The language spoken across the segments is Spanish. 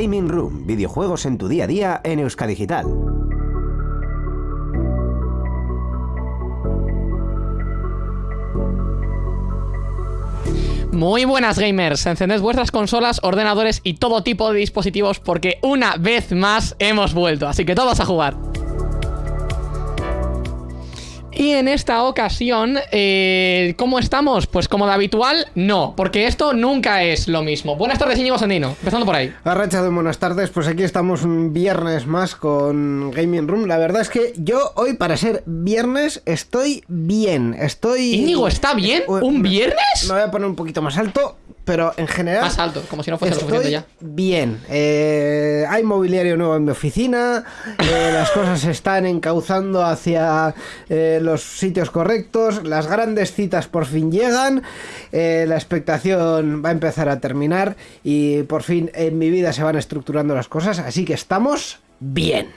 Gaming Room, videojuegos en tu día a día en Euskadigital. Muy buenas gamers, encended vuestras consolas, ordenadores y todo tipo de dispositivos porque una vez más hemos vuelto, así que todos a jugar. Y en esta ocasión, eh, ¿cómo estamos? Pues como de habitual, no, porque esto nunca es lo mismo. Buenas tardes, Íñigo Sandino, empezando por ahí. Arracha de buenas tardes, pues aquí estamos un viernes más con Gaming Room. La verdad es que yo hoy, para ser viernes, estoy bien. Estoy. Íñigo, ¿está bien? ¿Un viernes? Me voy a poner un poquito más alto, pero en general. Más alto, como si no fuese Estoy suficiente ya. bien. Eh, hay mobiliario nuevo en mi oficina. eh, las cosas se están encauzando hacia eh, los sitios correctos. Las grandes citas por fin llegan. la expectación va a empezar a terminar. Y por fin en mi vida se van estructurando las cosas. Así que estamos bien.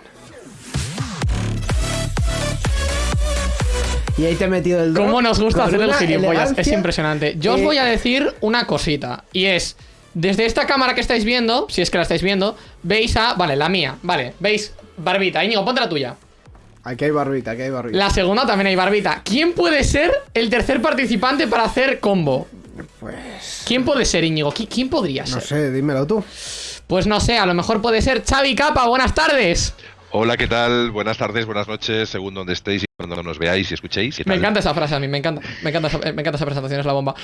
Y ahí te he metido el drop ¿Cómo nos gusta con hacer el gilipollas? Es impresionante. Yo os voy a decir una cosita. Y es, desde esta cámara que estáis viendo, si es que la estáis viendo, veis a... Vale, la mía. Vale, veis barbita. Íñigo, ponte la tuya. Aquí hay barbita, aquí hay barbita. La segunda también hay barbita. ¿Quién puede ser el tercer participante para hacer combo? Pues. ¿Quién puede ser, Íñigo? ¿Qui- ¿Quién podría No ser? sé, dímelo tú. Pues no sé, a lo mejor puede ser Xavi Capa. Buenas tardes. Hola, ¿qué tal? Buenas tardes, buenas noches, según donde estéis y cuando nos veáis y escuchéis. ¿qué Me encanta esa frase a mí, me encanta. Me encanta esa, me encanta esa presentación, es la bomba.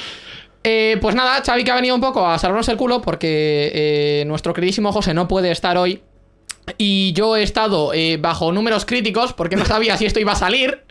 Eh, pues nada, Xavi que ha venido un poco a salvarnos el culo porque eh, nuestro queridísimo José no puede estar hoy. Y yo he estado eh, bajo números críticos porque no sabía si esto iba a salir.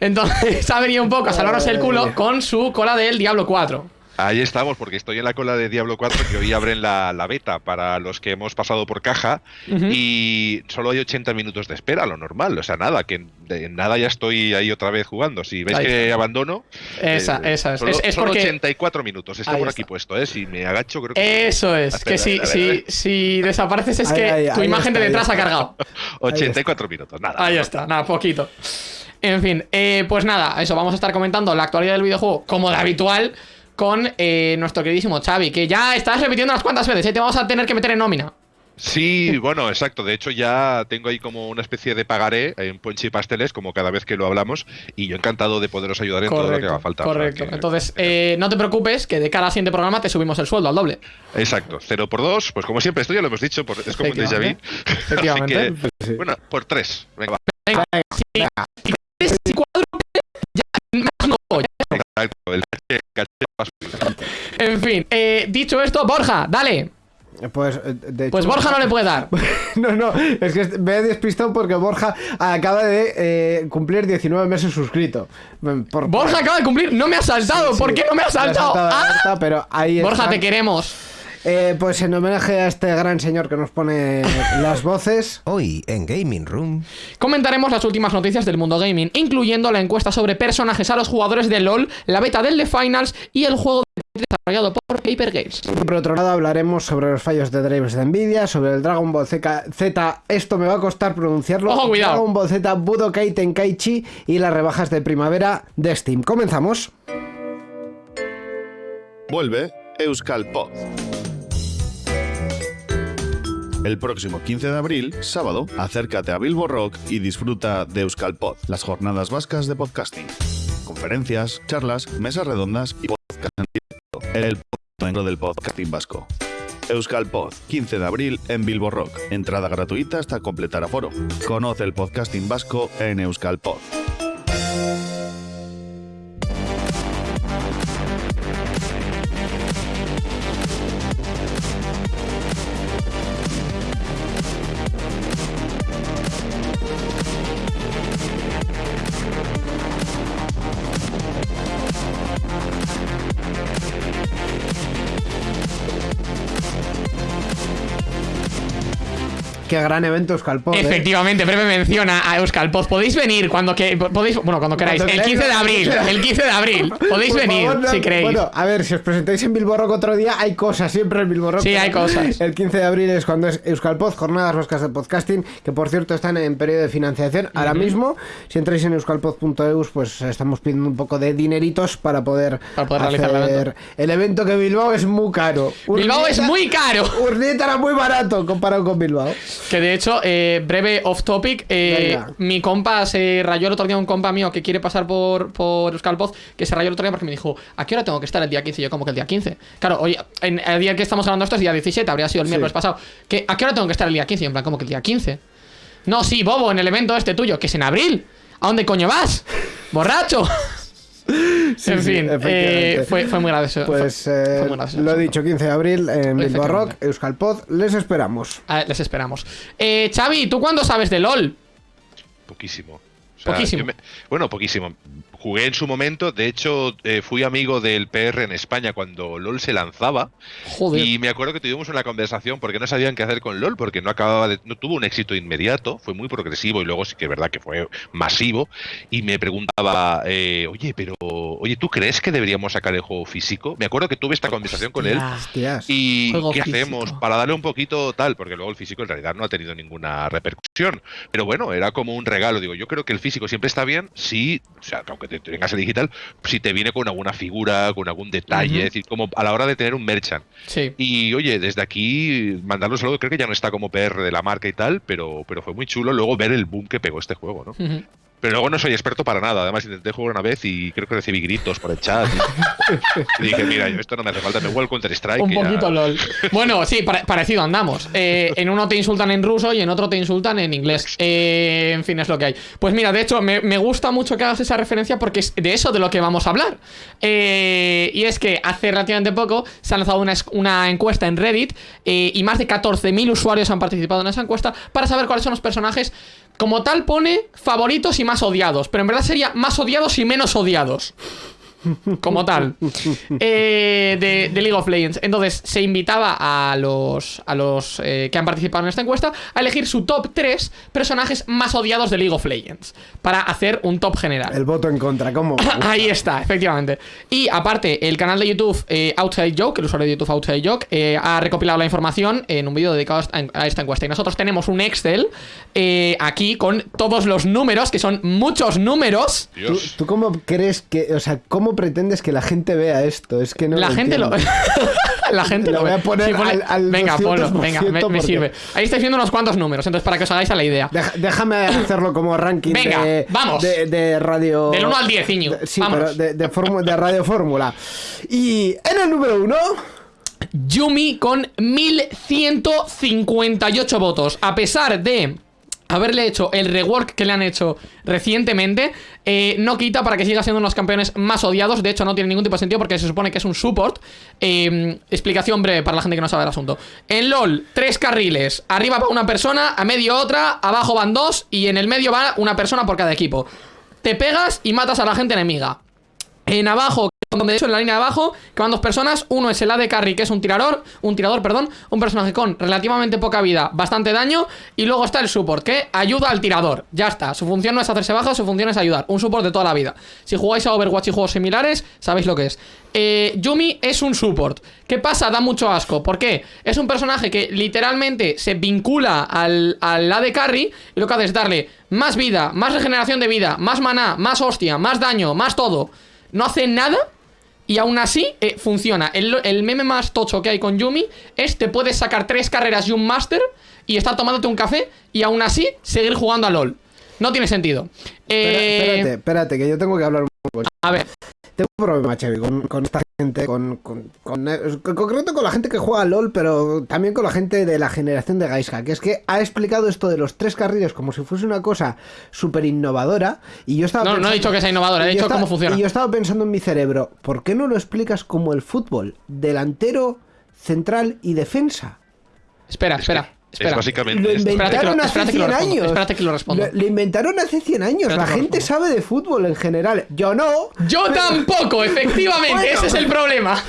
Entonces ha venido un poco a salvarnos el culo con su cola del Diablo 4. Ahí estamos, porque estoy en la cola de Diablo 4, que hoy abren la, la beta para los que hemos pasado por caja. Y solo hay 80 minutos de espera, lo normal. O sea, nada, que en, de- nada ya estoy ahí otra vez jugando. Si veis Ahí que está. abandono. Esa, eh, esa es. Solo, Es- es solo porque- 84 minutos, está Ahí por está. aquí puesto, ¿eh? Si me agacho, creo que. Eso es, Espera, que si, si, si desapareces es que ahí, tu ahí imagen de está, detrás ha está. cargado. 84 minutos, nada. Ahí está, nada, poquito. En fin, eh, pues nada, eso, vamos a estar comentando la actualidad del videojuego como de habitual con eh, nuestro queridísimo Xavi, que ya estás repitiendo unas cuantas veces, ¿eh? te vamos a tener que meter en nómina. Sí, bueno, exacto. De hecho, ya tengo ahí como una especie de pagaré en Ponche y Pasteles, como cada vez que lo hablamos, y yo encantado de poderos ayudar en todo lo que haga falta. correcto. que- Entonces, eh, no te preocupes, que de cara al siguiente programa te subimos el sueldo al doble. Exacto, 0 por 2, pues como siempre, esto ya lo hemos dicho, por- es como un déjà vu. Efectivamente. Así que, Sí. bueno, por 3. Venga, va. Venga, si, En fin, eh, dicho esto, Borja, dale. Pues, eh, de hecho- Pues Borja no le puede dar. No, no, es que me he despistado porque Borja acaba de eh, cumplir 19 meses suscrito. Por- Borja acaba de cumplir, no me ha saltado. Sí, ¿Por qué no me ha saltado? ¡Ah! alerta, pero ahí Borja, está. te queremos. Eh, pues en homenaje a este gran señor que nos pone las voces. Hoy en Gaming Room. Comentaremos las últimas noticias del mundo gaming, incluyendo la encuesta sobre personajes a los jugadores de LOL, la beta del The Finals y el juego de desarrollado por Paper Games. Por otro lado, hablaremos sobre los fallos de drivers de Nvidia, sobre el Dragon Ball Z, Z, esto me va a costar pronunciarlo. Ojo, cuidado. Dragon Ball Z Budokai Tenkaichi y las rebajas de primavera de Steam. Comenzamos. Vuelve Euskal Pod. El próximo 15 de abril, sábado, acércate a Bilbo Rock y disfruta de Euskal Pod, las jornadas vascas de podcasting. Conferencias, charlas, mesas redondas y podcast en directo. El punto del podcasting vasco. Euskal Pod, 15 de abril en Bilbo Rock. Entrada gratuita hasta completar aforo. Conoce el podcasting vasco en Euskal Qué gran evento Euskalpod. ¿eh? Efectivamente, breve menciona a Euskalpod. Podéis venir cuando que podéis, bueno, cuando queráis. El 15 de abril, el 15 de abril. Podéis Por venir favor, no- si queréis. Bueno, a ver, si os presentáis en Bilbo Rock otro día, hay cosas siempre en Bilbo Rock. Sí, hay cosas. El 15 de abril es cuando es Euskalpod, Jornadas Vascas de Podcasting, que por cierto están en periodo de financiación. Ahora mismo, si entráis en euskalpod.eus, pues estamos pidiendo un poco de dineritos para poder, Para poder realizar el evento. el evento que Bilbao es muy caro. Bilbao es muy caro. Urnieta era muy barato comparado con Bilbao. Que de hecho, eh, breve off topic, eh, mi compa se rayó el otro día un compa mío que quiere pasar por, por Euskalpoz, que se rayó el otro día porque me dijo, ¿a qué hora tengo que estar el día 15? Y yo, como que el día 15. Claro, hoy, en el día que estamos hablando esto es día 17, habría sido el Sí. miércoles pasado. ¿Que, ¿A qué hora tengo que estar el día 15? Y en plan, como que el día 15. No, sí, bobo, en el evento este tuyo, que es en abril. ¿A dónde coño vas? ¡Borracho! en sí, fin, eh, fue, fue muy gracioso. Pues fue- fue eh, muy gracioso lo he dicho, 15 de abril en Bilbao. Rock, Euskalpod, les esperamos. Ah, les esperamos. Eh, Xavi, ¿tú cuándo sabes de LOL? Poquísimo. O sea, Poquísimo. me- bueno, poquísimo. Jugué en su momento, de hecho, eh, fui amigo del PR en España cuando LOL se lanzaba. Joder. Y me acuerdo que tuvimos una conversación porque no sabían qué hacer con LOL, porque no acababa de, no tuvo un éxito inmediato, fue muy progresivo y luego sí que es verdad que fue masivo. Y me preguntaba, eh, oye, pero, oye, ¿tú crees que deberíamos sacar el juego físico? Me acuerdo que tuve esta conversación con él. Hostias. ¿Y Juego qué físico. hacemos? Para darle un poquito tal, porque luego el físico en realidad no ha tenido ninguna repercusión. Pero bueno, era como un regalo. Digo, yo creo que el físico siempre está bien si, o sea, que aunque te te vengas el digital, si te viene con alguna figura, con algún detalle, Ujú. es decir, como a la hora de tener un merchant. Sí. Y oye, desde aquí, mandarlo un saludo, creo que ya no está como PR de la marca y tal, pero, pero fue muy chulo luego ver el boom que pegó este juego, ¿no? Pero luego no soy experto para nada. Además, intenté jugar una vez y creo que recibí gritos por el chat. Y, y dije, mira, yo esto no me hace falta, me juego el Counter-Strike. Un ya- poquito LOL. Bueno, sí, pare- parecido andamos. Eh, en uno te insultan en ruso y en otro te insultan en inglés. Eh, en fin, es lo que hay. Pues mira, de hecho, me, me gusta mucho que hagas esa referencia porque es de eso de lo que vamos a hablar. Eh, y es que hace relativamente poco se ha lanzado una, una encuesta en Reddit eh, y más de 14.000 usuarios han participado en esa encuesta para saber cuáles son los personajes. Como tal pone favoritos y más odiados, pero en verdad sería más odiados y menos odiados como tal eh, de, de League of Legends. Entonces se invitaba a los, a los eh, que han participado en esta encuesta a elegir su top 3 personajes más odiados de League of Legends para hacer un top general. El voto en contra, ¿cómo? Ahí está, efectivamente. Y aparte, el canal de YouTube eh, Outside Joke, el usuario de YouTube Outside Joke, eh, ha recopilado la información en un vídeo dedicado a esta, encuesta. Y nosotros tenemos un Excel eh, aquí con todos los números, que son muchos números. ¿Tú, tú cómo crees que, o sea, cómo pretendes que la gente vea esto? Es que no la lo gente lo. entiendo. la gente Lo lo voy ve. a poner al- al venga, 200%, ponlo. Venga, me, sirve. Ahí estáis viendo unos cuantos números, entonces para que os hagáis a la idea. Deja- déjame hacerlo como ranking Venga, de, vamos. de, de radio. Del 1 al 10, Iñigo. de- Sí, pero de, de, radio fórmula. Y en el número uno. Yumi con 1158 votos. A pesar de haberle hecho el rework que le han hecho recientemente, eh, no quita para que siga siendo uno de los campeones más odiados. De hecho, no tiene ningún tipo de sentido porque se supone que es un support. Eh, explicación breve para la gente que no sabe el asunto. En LOL, tres carriles. Arriba va una persona, a medio otra, abajo van dos y en el medio va una persona por cada equipo. Te pegas y matas a la gente enemiga. En abajo, donde de hecho en la línea de abajo, que van dos personas, uno es el AD Carry, que es un tirador, un tirador, perdón, un personaje con relativamente poca vida, bastante daño, y luego está el support, que ayuda al tirador. Ya está, su función no es hacerse baja, su función es ayudar, un support de toda la vida. Si jugáis a Overwatch y juegos similares, sabéis lo que es. Eh, Yumi es un support. ¿Qué pasa? Da mucho asco. ¿Por qué? Es un personaje que literalmente se vincula al, al AD Carry y lo que hace es darle más vida, más regeneración de vida, más maná, más hostia, más daño, más todo. No hace nada y aún así eh, funciona. El, el meme más tocho que hay con Yumi es te puedes sacar tres carreras y un máster y estar tomándote un café y aún así seguir jugando a LOL. No tiene sentido. Espera- Eh, espérate, espérate, que yo tengo que hablar un poco. a ver, Tengo un problema, Chevy, con, con esta gente, con, con, con- en concreto con la gente que juega LOL, pero también con la gente de la generación de Gaiska, que es que ha explicado esto de los tres carriles como si fuese una cosa súper innovadora, y yo estaba no, no he pensando- dicho que sea innovadora, he dicho estaba- cómo funciona. Y yo estaba pensando en mi cerebro, ¿por qué no lo explicas como el fútbol? Delantero, central y defensa. Espera, Es espera, que- Espera. Es básicamente esto. Espérate que lo- inventaron hace espérate que lo 100 respondo, años. espérate que lo respondo. Lo, inventaron hace 100 años. La gente sabe de fútbol en general. Yo no. Yo tampoco, efectivamente, Bueno. ese es el problema.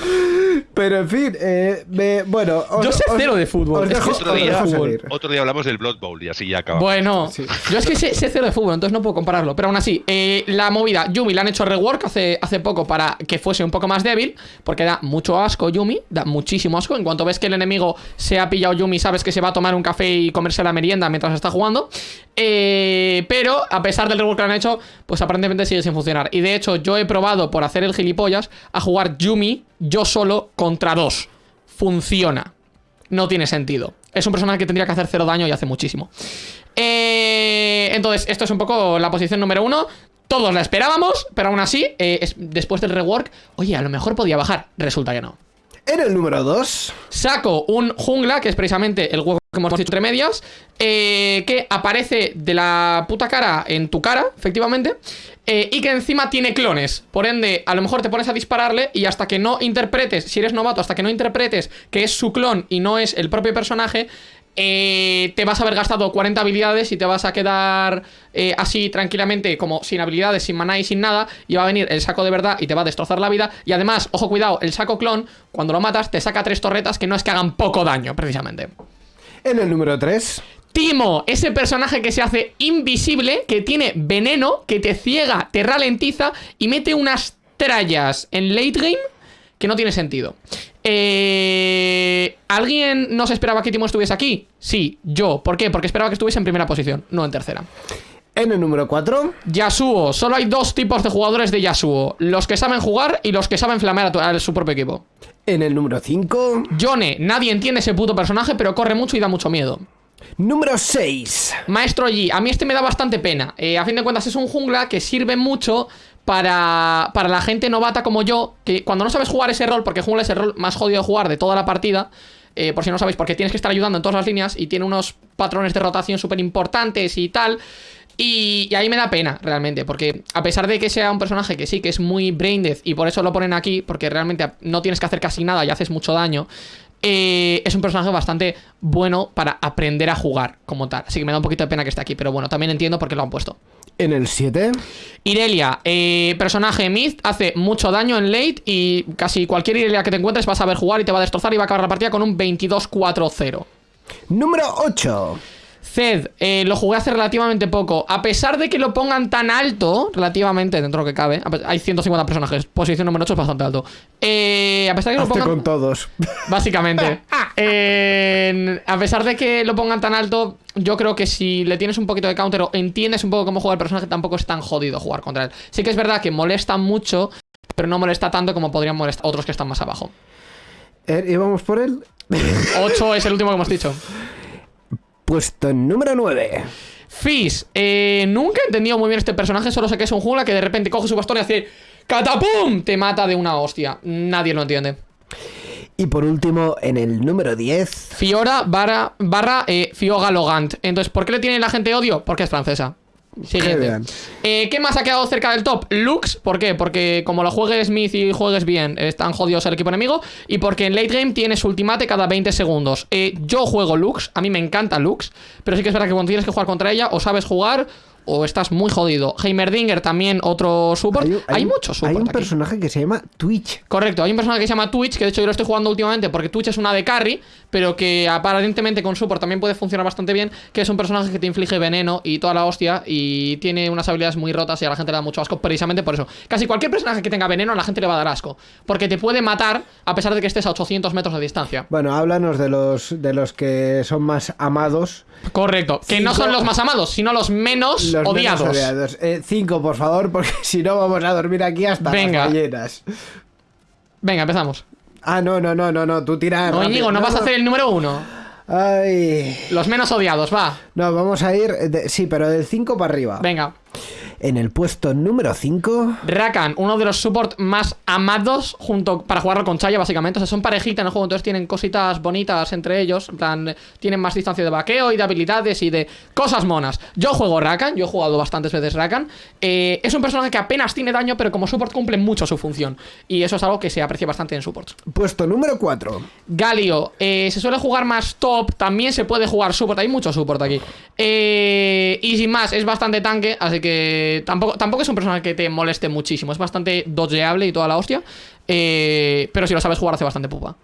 Pero en fin, eh, me- bueno. os- Yo sé os- cero de fútbol. Os dejo, Otro día, otro hablamos del Blood Bowl y así ya acabamos. Bueno, yo es que sé, sé cero de fútbol, entonces no puedo compararlo. Pero aún así, eh, la movida, Yumi la han hecho rework hace, hace poco para que fuese un poco más débil, porque da mucho asco Yumi, da muchísimo asco. En cuanto ves que el enemigo se ha pillado Yumi, sabes que se va a tomar un café y comerse la merienda mientras está jugando. Eh, pero a pesar del rework que han hecho, pues aparentemente sigue sin funcionar. Y de hecho, yo he probado por hacer el gilipollas a jugar Yumi yo solo contra dos. Funciona no tiene sentido. Es un personaje que tendría que hacer cero daño y hace muchísimo. Eh, entonces, esto es un poco la posición número uno. Todos la esperábamos, pero aún así, eh, es- después del rework, oye, a lo mejor podía bajar. Resulta que no. En el número 2. Saco un jungla, que es precisamente el huevo que hemos dicho entre medias, eh, que aparece de la puta cara en tu cara, efectivamente, eh, y que encima tiene clones. Por ende, a lo mejor te pones a dispararle y hasta que no interpretes, si eres novato, hasta que no interpretes que es su clon y no es el propio personaje, eh, te vas a haber gastado 40 habilidades y te vas a quedar así tranquilamente, como sin habilidades, sin maná y sin nada, y va a venir el saco de verdad y te va a destrozar la vida. Y además, ojo, cuidado, el saco clon, cuando lo matas, te saca tres torretas que no es que hagan poco daño, precisamente. En el número 3. Timo, ese personaje que se hace invisible, que tiene veneno, que te ciega, te ralentiza y mete unas trallas en late game que no tiene sentido. Eh, ¿Alguien no se esperaba que Timo estuviese aquí? Sí, yo. ¿Por qué? Porque esperaba que estuviese en primera posición, no en tercera. En el número 4. Yasuo, solo hay dos tipos de jugadores de Yasuo: los que saben jugar y los que saben flamear a, su propio equipo. En el número 5. Yone, nadie entiende ese puto personaje, pero corre mucho y da mucho miedo. Número 6. Maestro Yi, a mí este me da bastante pena. Eh, a fin de cuentas es un jungla que sirve mucho para, para la gente novata como yo, que cuando no sabes jugar ese rol, porque jungla es el rol más jodido de jugar de toda la partida, eh, por si no sabéis, porque tienes que estar ayudando en todas las líneas y tiene unos patrones de rotación súper importantes y tal. Y, y ahí me da pena, realmente, porque a pesar de que sea un personaje que sí, que es muy brain dead y por eso lo ponen aquí, porque realmente no tienes que hacer casi nada y haces mucho daño, eh, es un personaje bastante bueno para aprender a jugar como tal. Así que me da un poquito de pena que esté aquí, pero bueno, también entiendo por qué lo han puesto. En el 7. Irelia, eh, personaje mid, hace mucho daño en late y casi cualquier Irelia que te encuentres vas a ver jugar y te va a destrozar y va a acabar la partida con un 22-4-0. Número 8. Zed, eh, lo jugué hace relativamente poco. A pesar de que lo pongan tan alto, relativamente dentro de lo que cabe, hay 150 personajes, posición número 8 es bastante alto. Eh, a pesar de que lo Hazte pongan. con todos. Básicamente. Eh, a pesar de que lo pongan tan alto, yo creo que si le tienes un poquito de counter o entiendes un poco cómo juega el personaje, tampoco es tan jodido jugar contra él. Sí que es verdad que molesta mucho, pero no molesta tanto como podrían molestar otros que están más abajo. Eh, ¿Y vamos por él? 8 es el último que hemos dicho. Puesto número 9. Fizz, eh, nunca he entendido muy bien este personaje, solo sé que es un jungla que de repente coge su bastón y hace ¡Catapum! Te mata de una hostia. Nadie lo entiende. Y por último, en el número 10. Fiora barra, barra eh, Fioga Logant. Entonces, ¿por qué le tiene la gente odio? Porque es francesa. Siguiente. Eh, ¿Qué más ha quedado cerca del top? Lux, ¿por qué? Porque como lo juegues Smith y juegues bien, están jodidos el equipo enemigo. Y porque en late game tienes ultimate cada 20 segundos. Eh, yo juego Lux, a mí me encanta Lux, pero sí que es verdad que cuando tienes que jugar contra ella, o sabes jugar o estás muy jodido. Heimerdinger también, otro support. Hay, un- muchos support Hay un aquí. personaje que se llama Twitch. Correcto, hay un personaje que se llama Twitch, que de hecho yo lo estoy jugando últimamente porque Twitch es una de carry, pero que aparentemente con support también puede funcionar bastante bien, que es un personaje que te inflige veneno y toda la hostia y tiene unas habilidades muy rotas y a la gente le da mucho asco precisamente por eso. Casi cualquier personaje que tenga veneno a la gente le va a dar asco, porque te puede matar a pesar de que estés a 800 metros de distancia. Bueno, háblanos de los, de los que son más amados. Correcto, que no son los más amados, sino los menos Los menos odiados. odiados. Eh, cinco, por favor, porque si no vamos a dormir aquí hasta Venga. las ballenas. Venga, empezamos. Ah, no, no, no, no, no, tú tira. No. Íñigo, no vas a hacer el número uno. Ay. Los menos odiados, va. No, vamos a ir. de- sí, pero del 5 para arriba. Venga. En el puesto número 5. Rakan, uno de los support más amados junto para jugarlo con Chaya, básicamente. O sea, son parejita en el juego, entonces tienen cositas bonitas entre ellos. En plan, tienen más distancia de vaqueo y de habilidades y de cosas monas. Yo juego Rakan, yo he jugado bastantes veces Rakan. Eh, es un personaje que apenas tiene daño, pero como support cumple mucho su función. Y eso es algo que se aprecia bastante en supports. Puesto número 4. Galio, eh, se suele jugar más top, también se puede jugar support, hay mucho support aquí. Eh, y sin más, es bastante tanque, así que tampoco, tampoco es un personaje que te moleste muchísimo, es bastante dodgeable y toda la hostia. Eh, pero si lo sabes jugar hace bastante pupa.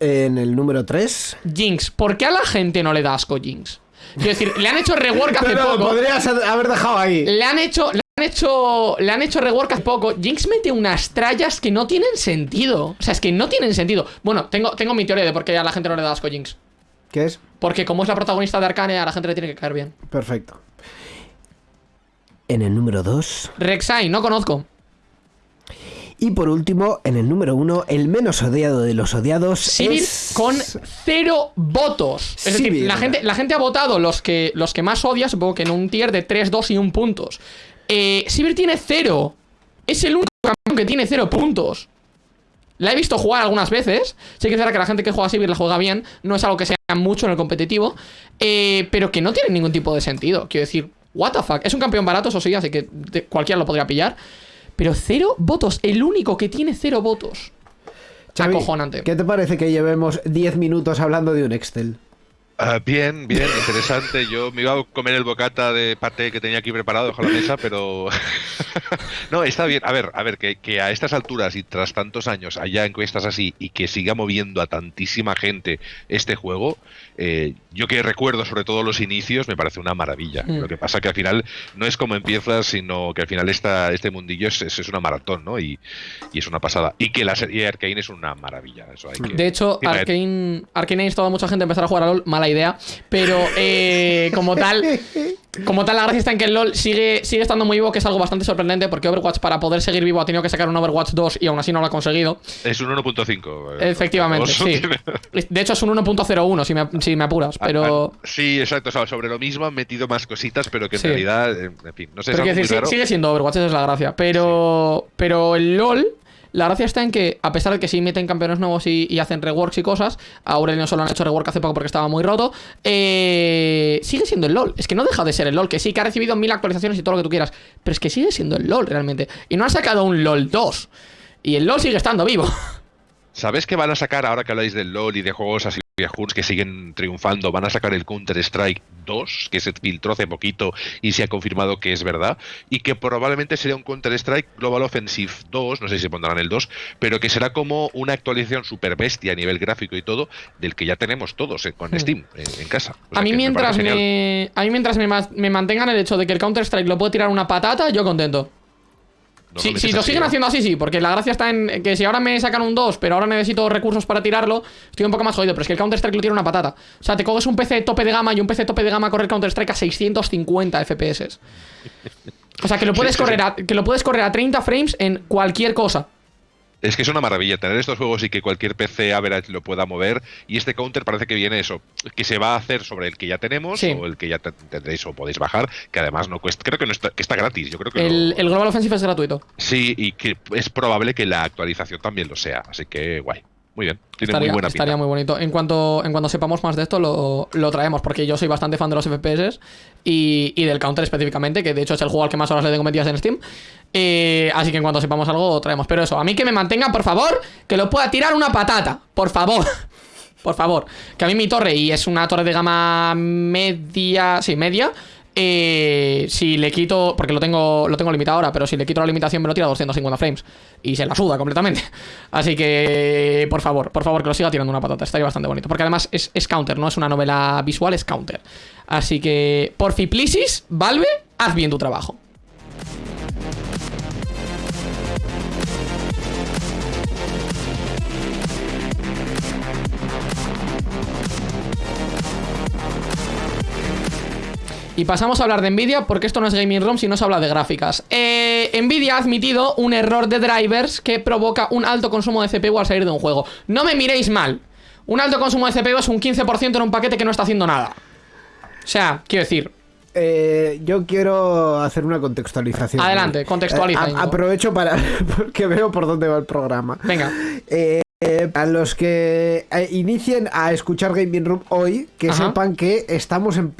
En el número 3. Jinx, ¿por qué a la gente no le da asco Jinx? Quiero decir, le han hecho rework hace Pero lo poco. podrías haber dejado ahí. Le han hecho. Le han hecho. Le han hecho rework hace poco. Jinx mete unas trallas que no tienen sentido. O sea, es que no tienen sentido. Bueno, tengo, tengo mi teoría de por qué a la gente no le da asco Jinx. ¿Qué es? Porque como es la protagonista de Arcane, a la gente le tiene que caer bien. Perfecto. En el número 2. Rek'Sai, no conozco. Y por último, en el número 1, el menos odiado de los odiados Sivir es... con cero votos. Es decir, la gente, la gente ha votado los que, los que más odia, supongo que en un tier de 3, 2 y 1 puntos. Eh, Sivir tiene cero. Es el único campeón que tiene cero puntos. La he visto jugar algunas veces. Sí que es verdad que la gente que juega a Sivir la juega bien. No es algo que sea mucho en el competitivo. eh, pero que no tiene ningún tipo de sentido. Quiero decir, what the fuck. Es un campeón barato, eso sí, así que cualquiera lo podría pillar. Pero cero votos. El único que tiene cero votos. Xavi, Acojonante. ¿Qué te parece que llevemos 10 minutos hablando de un Excel? Ah, bien, bien, interesante. Yo me iba a comer el bocata de paté que tenía aquí preparado bajo la mesa, pero. no, está bien. A ver, a ver, que, que a estas alturas y tras tantos años haya encuestas así y que siga moviendo a tantísima gente este juego, eh, yo que recuerdo sobre todo los inicios, me parece una maravilla. Mm. Lo que pasa que al final no es como empiezas, sino que al final esta, este mundillo es, es, una maratón, ¿no? Y, y es una pasada. Y que la serie Arkane es una maravilla. Eso hay que. De hecho. Arkane, Arkane ha instado a mucha gente a empezar a jugar a LoL, mala idea. Pero eh, como tal, como tal, la gracia está en que el LoL sigue, sigue estando muy vivo, que es algo bastante sorprendente, porque Overwatch, para poder seguir vivo, ha tenido que sacar un Overwatch 2 y aún así no lo ha conseguido. Es un 1.5. eh, Efectivamente, sí. De hecho, es un 1.01, si me, si me apuras. Pero. Ah, ah, Sí, exacto. o sea, sobre lo mismo han metido más cositas, pero que en Sí. realidad, eh, en fin, no sé, es Pero algo quiero muy decir, sí- raro. sigue siendo Overwatch, esa es la gracia. Pero, pero el LOL, la gracia está en que, a pesar de que sí meten campeones nuevos y, hacen reworks y cosas, a Aurelio solo han hecho rework hace poco porque estaba muy roto, eh, sigue siendo el LOL. Es que no deja de ser el LOL, que sí, que ha recibido mil actualizaciones y todo lo que tú quieras, pero es que sigue siendo el LOL realmente. Y no han sacado un LOL 2. Y el LOL sigue estando vivo. ¿Sabes que van a sacar, ahora que habláis del LOL y de juegos así viejos que siguen triunfando, van a sacar el Counter-Strike 2, que se filtró hace poquito y se ha confirmado que es verdad, y que probablemente sería un Counter-Strike Global Offensive 2, no sé si se pondrán el 2, pero que será como una actualización super bestia a nivel gráfico y todo, del que ya tenemos todos eh, con. Steam en, en casa. O sea A mí me mientras me, a mí mientras me, me mantengan el hecho de que el Counter-Strike lo puedo tirar una patata, yo contento. Si, lo si lo siguen haciendo así, sí, porque la gracia está en que si ahora me sacan un 2, pero ahora necesito recursos para tirarlo, estoy un poco más jodido. Pero es que el Counter-Strike lo tiene una patata. O sea, te coges un PC tope de gama y un PC tope de gama corre el Counter-Strike a 650 FPS. O sea, que lo puedes correr a, que lo puedes correr a 30 frames en cualquier cosa. Es que es una maravilla tener estos juegos y que cualquier PC average lo pueda mover. Y este counter parece que viene eso, que se va a hacer sobre el que ya tenemos Sí. o el que ya te- tendréis o podéis bajar, que además no cuesta, creo que no está, que está gratis. Yo creo que El, el Global Offensive es gratuito. sí y que es probable que la actualización también lo sea. Así que guay, muy bien, tiene Estaría, muy buena pinta. estaría muy bonito. En cuanto, en cuanto sepamos más de esto, lo, lo traemos, porque yo soy bastante fan de los FPS y, y del Counter específicamente, que de hecho es el juego al que más horas le tengo metidas en Steam. Eh, así que en cuanto sepamos algo, lo traemos. Pero eso, a mí que me mantenga, por favor, que lo pueda tirar una patata. Por favor. Por favor. Que a mí mi torre, y es una torre de gama media. Sí, media. Eh, si le quito, porque lo tengo, lo tengo limitado ahora, pero si le quito la limitación me lo tira a 250 frames. Y se la suda completamente. Así que, por favor, por favor, que lo siga tirando una patata. Estaría bastante bonito. Porque además es, es counter, no es una novela visual, es counter. Así que, por Plisis, Valve, haz bien tu trabajo. Y pasamos a hablar de Nvidia porque esto no es Gaming Room si no se habla de gráficas. Eh, Nvidia ha admitido un error de drivers que provoca un alto consumo de CPU al salir de un juego. No me miréis mal. Un alto consumo de CPU es un 15% en un paquete que no está haciendo nada. O sea, quiero decir, eh, yo quiero hacer una contextualización. Adelante, contextualiza, Eh, a- Íñigo. aprovecho para. porque veo por dónde va el programa. Venga. Eh, eh, a los que eh, inicien a escuchar Gaming Room hoy, que Ajá. sepan que estamos en,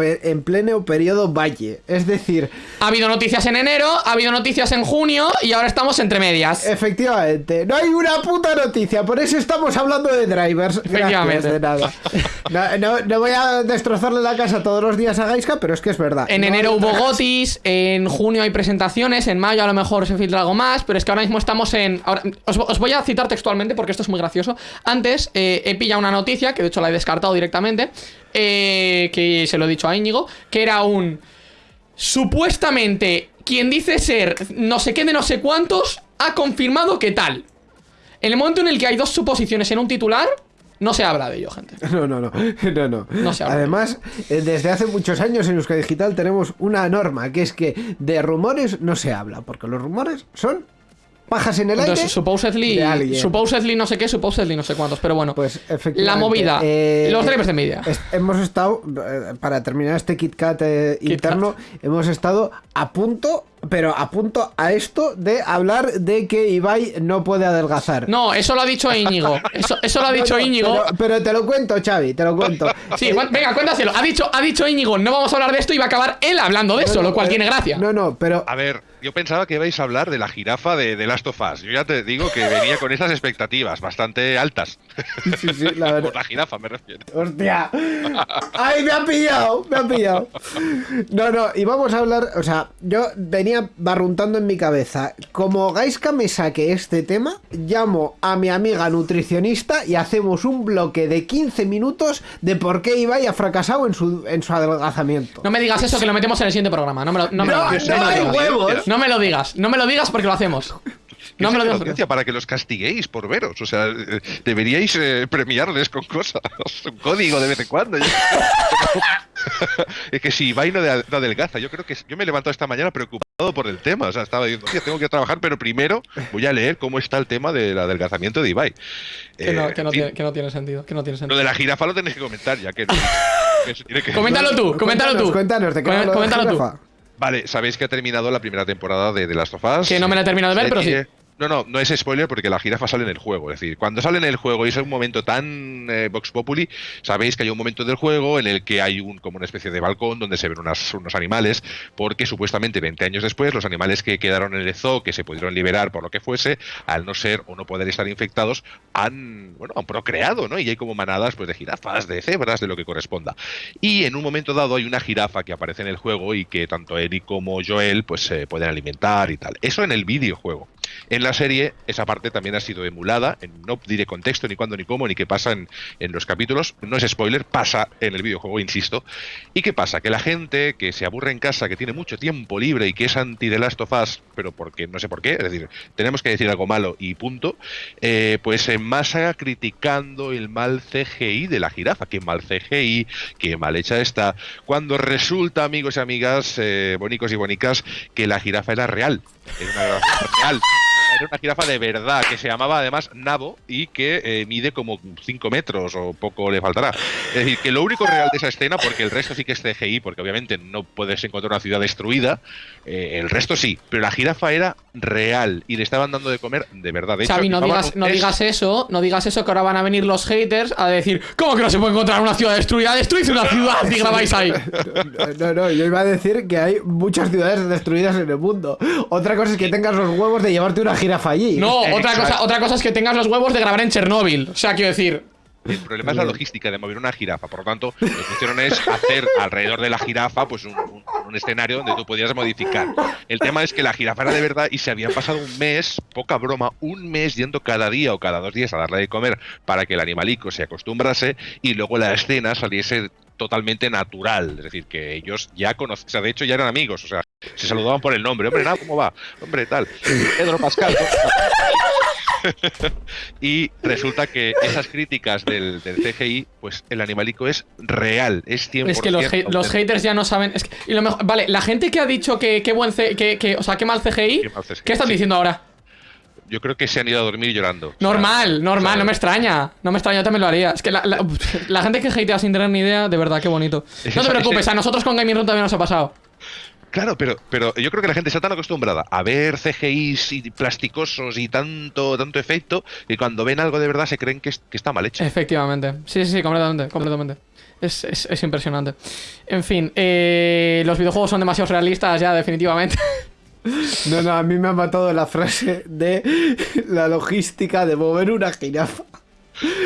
pleno periodo valle. Es decir, Ha habido noticias en enero, ha habido noticias en junio y ahora estamos entre medias. efectivamente, no hay una puta noticia, por eso estamos hablando de drivers. Gracias, Efectivamente. de nada. No, no- no voy a destrozarle la casa todos los días a Gaiska, pero es que es verdad. En No enero hubo gotis, en junio hay presentaciones, en mayo a lo mejor se filtra algo más, pero es que ahora mismo estamos en... ahora- os, os voy a citar textualmente porque esto es muy gracioso. Antes eh, he pillado una noticia, que de hecho la he descartado directamente, eh, que se lo he dicho a Íñigo, que era un... Supuestamente, quien dice ser no sé qué de no sé cuántos, ha confirmado que tal. En el momento en el que hay dos suposiciones en un titular, no se habla de ello, gente. No, no, no, no, no. No se habla. Además, eh, desde hace muchos años en Euskadi Digital tenemos una norma, que es que de rumores no se habla, porque los rumores son pajas en el aire. Entonces, supposedly, de alguien. supposedly no sé qué, supposedly no sé cuántos, pero bueno. Pues efectivamente. La movida, eh, los eh, drivers de media. hemos estado, eh, para terminar este KitKat eh, interno, hemos estado a punto, pero a punto a esto de hablar de que Ibai no puede adelgazar. No, eso lo ha dicho Íñigo. Eso, eso lo ha dicho no, Íñigo. Pero, pero te lo cuento, Xavi, te lo cuento. Sí, venga, cuéntaselo. Ha dicho, ha dicho Íñigo, no vamos a hablar de esto y va a acabar él hablando de eso, No, lo cual pero- tiene gracia. No, no, pero A ver, yo pensaba que ibais a hablar de la jirafa de, de Last of Us. Yo ya te digo que venía con esas expectativas bastante altas. sí, sí, la verdad. Por la jirafa me refiero. Hostia. Ay, me ha pillado, me ha pillado. No, no, y vamos a hablar, o sea, yo venía barruntando en mi cabeza. Como Gaiska me saque este tema, llamo a mi amiga nutricionista y hacemos un bloque de 15 minutos de por qué Ibai ha fracasado en su, en su adelgazamiento. No me digas eso que lo metemos en el siguiente programa. No me lo, no me lo- No, no me no lo hay huevos. No me lo digas, no me lo digas porque lo hacemos. No me lo digas. para que los castiguéis por veros. O sea, deberíais eh, premiarles con cosas. Un código de vez en cuando. es que si Ibai no, de- no adelgaza, yo creo que yo me he levantado esta mañana preocupado por el tema. O sea, estaba diciendo, "Hostia, tengo que trabajar, pero primero voy a leer cómo está el tema del adelgazamiento de Ibai. Que no, Eh, que no tiene, que no tiene sentido. Que no tiene Lo sentido. de la jirafa lo tenéis que comentar, ya que. tiene Coméntalo tú, coméntalo tú. Cuéntanos, ¿de qué lo Coméntalo tú. Vale, sabéis que ha terminado la primera temporada de The Last of Us. Que no me la he terminado de ver, pero sí. No, no, no es spoiler porque la jirafa sale en el juego. Es decir, cuando sale en el juego y es un momento tan eh, Vox Populi, sabéis que hay un momento del juego en el que hay un como una especie de balcón donde se ven unos animales, porque supuestamente 20 años después los animales que quedaron en el zoo, que se pudieron liberar por lo que fuese, al no ser o no poder estar infectados, han, bueno, han procreado, ¿no? Y hay como manadas pues, de jirafas, de cebras, de lo que corresponda. Y en un momento dado hay una jirafa que aparece en el juego y que tanto Eric como Joel pues se pueden alimentar y tal. Eso en el videojuego. La serie, esa parte también ha sido emulada. no diré contexto, ni cuándo, ni cómo, ni qué pasa en, en los capítulos. No es spoiler, pasa en el videojuego, insisto. ¿Y qué pasa? Que la gente que se aburre en casa, que tiene mucho tiempo libre y que es anti The Last of Us, pero porque no sé por qué, es decir, tenemos que decir algo malo y punto, eh, pues en masa criticando el mal CGI de la jirafa. Qué mal CGI, qué mal hecha está. Cuando resulta, amigos y amigas, eh, bonicos y bonicas, que la jirafa era real. Era una real. Era una jirafa de verdad, que se llamaba además Nabo y que eh, mide como 5 metros o poco le faltará. Es decir, que lo único real de esa escena, porque el resto sí que es CGI, porque obviamente no puedes encontrar una ciudad destruida, eh, el resto sí, pero la jirafa era real y le estaban dando de comer de verdad. De hecho, Xavi, no digas eso, no digas eso, que ahora van a venir los haters a decir, ¿cómo que no se puede encontrar una ciudad destruida? Destruid una ciudad y grabáis ahí. No, no, yo iba a decir que hay muchas ciudades destruidas en el mundo. Otra cosa es que tengas los huevos de llevarte una jirafa allí. No, otra Exacto. cosa, otra cosa es que tengas los huevos de grabar en Chernóbil. O sea, quiero decir, El problema es la logística de mover una jirafa. Por lo tanto, lo que hicieron es hacer alrededor de la jirafa pues un, un- un escenario donde tú podías modificar. El tema es que la jirafa era de verdad y se habían pasado un mes, poca broma, un mes yendo cada día o cada dos días a darle de comer para que el animalico se acostumbrase y luego la escena saliese totalmente natural, es decir, que ellos ya conocían, o sea, de hecho ya eran amigos, o sea, se saludaban por el nombre, hombre, nada, ¿cómo va? Hombre, tal, Pedro Pascal. y resulta que esas críticas del, del CGI, pues el animalico es real, es 100%. es que los, haters ya no saben. Es que- y lo mejor, vale, la gente que ha dicho que qué buen que, que- o sea, qué mal CGI, Qué mal CGI, ¿qué están sí. diciendo ahora? Yo creo que se han ido a dormir llorando. O sea, Normal, normal, no me extraña. No me extraña, yo también lo haría. Es que la, la- la gente que hatea sin tener ni idea, de verdad, qué bonito. Es No te preocupes, ese- a nosotros con Gaming Room también nos ha pasado. Claro, pero, pero yo creo que la gente está tan acostumbrada a ver CGIs y plasticosos y tanto, tanto efecto que cuando ven algo de verdad se creen que, es- que está mal hecho. Efectivamente. Sí, sí, sí, completamente, completamente. Es, es- es impresionante. En fin, eh, los videojuegos son demasiado realistas ya, definitivamente. No, no, a mí me ha matado la frase de la logística de mover una jirafa.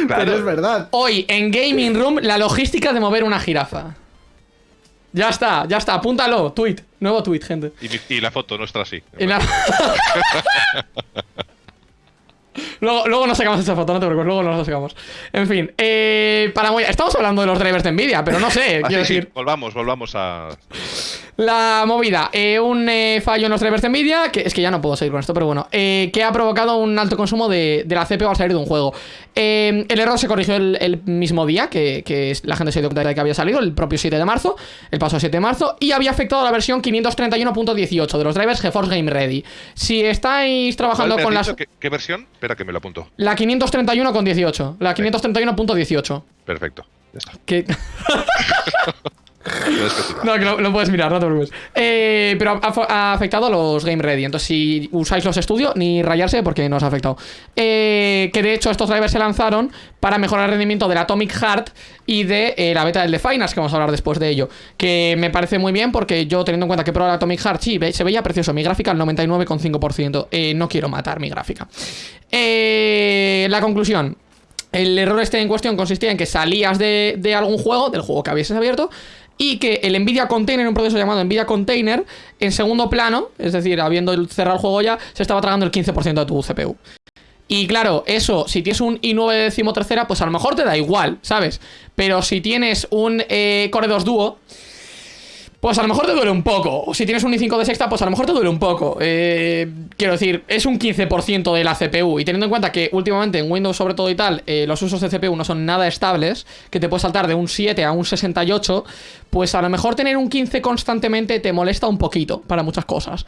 Claro. Pero es verdad. Hoy en Gaming Room, la logística de mover una jirafa. Ya está, ya está, apúntalo, tweet, nuevo tweet, gente. Y, la foto nuestra sí. Y la- luego, luego nos sacamos esa foto, no te preocupes, luego nos la sacamos. En fin, eh, para estamos hablando de los drivers de Nvidia, pero no sé, Ah, quiero sí, sí, decir. volvamos, volvamos a. La movida, eh, un eh, fallo en los drivers de Nvidia, que es que ya no puedo seguir con esto, pero bueno, eh, que ha provocado un alto consumo de, de la CPU al salir de un juego. El error se corrigió el, el mismo día que, que la gente se dio cuenta de que había salido, el propio 7 de marzo, el paso 7 de marzo, y había afectado a la versión 531.18 de los drivers GeForce Game Ready. Si estáis ¿Cuál trabajando con las... qué versión? Espera que me lo apunto. La 531.18, la 531.18. Perfecto. Ya está. Que... No, que lo, puedes mirar, no te preocupes. Eh, pero ha, afectado a los Game Ready. Entonces, si usáis los estudios, ni rayarse porque no os ha afectado. Eh, que de hecho, estos drivers se lanzaron para mejorar el rendimiento del Atomic Heart y de eh, la beta del Definers, que vamos a hablar después de ello. Que me parece muy bien porque yo, teniendo en cuenta que he probado el Atomic Heart, sí, se veía precioso. Mi gráfica al 99,5%. Eh, no quiero matar mi gráfica. La conclusión. El error este en cuestión consistía en que salías de, de algún juego, del juego que habías abierto, y que el Nvidia Container, un proceso llamado Nvidia Container, en segundo plano, es decir, habiendo cerrado el juego ya, se estaba tragando el 15% de tu CPU. Y claro, eso, si tienes un i9 decimotercera, pues a lo mejor te da igual, ¿sabes? Pero si tienes un eh, Core 2 Duo, pues a lo mejor te duele un poco. O si tienes un i5 de sexta, pues a lo mejor te duele un poco. Eh, quiero decir, es un 15% de la CPU. Y teniendo en cuenta que últimamente en Windows, sobre todo y tal, eh, los usos de CPU no son nada estables, que te puedes saltar de un 7 a un 68, pues a lo mejor tener un 15 constantemente te molesta un poquito para muchas cosas.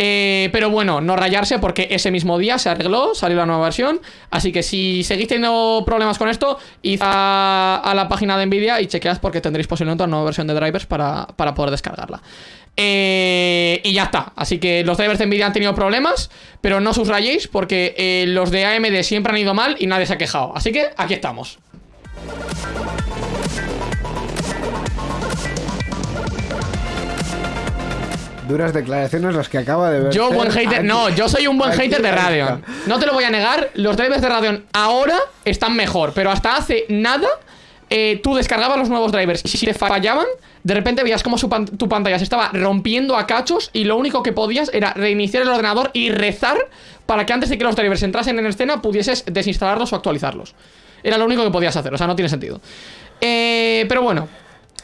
Eh, pero bueno, no rayarse porque ese mismo día se arregló, salió la nueva versión. Así que si seguís teniendo problemas con esto, id a, la página de Nvidia y chequead porque tendréis posiblemente una nueva versión de drivers para, para poder descargarla. Eh, y ya está. Así que los drivers de Nvidia han tenido problemas, pero no os rayéis porque eh, los de AMD siempre han ido mal y nadie se ha quejado. Así que aquí estamos. Duras declaraciones las que acaba de ver. Yo, buen hater. No, yo soy un buen hater de. Radeon. No te lo voy a negar. Los drivers de Radeon ahora están mejor. Pero hasta hace nada, eh, tú descargabas los nuevos drivers. Y si te fallaban, de repente veías como su pan- tu pantalla se estaba rompiendo a cachos. Y lo único que podías era reiniciar el ordenador y rezar para que antes de que los drivers entrasen en escena pudieses desinstalarlos o actualizarlos. Era lo único que podías hacer. O sea, no tiene sentido. Eh, pero bueno,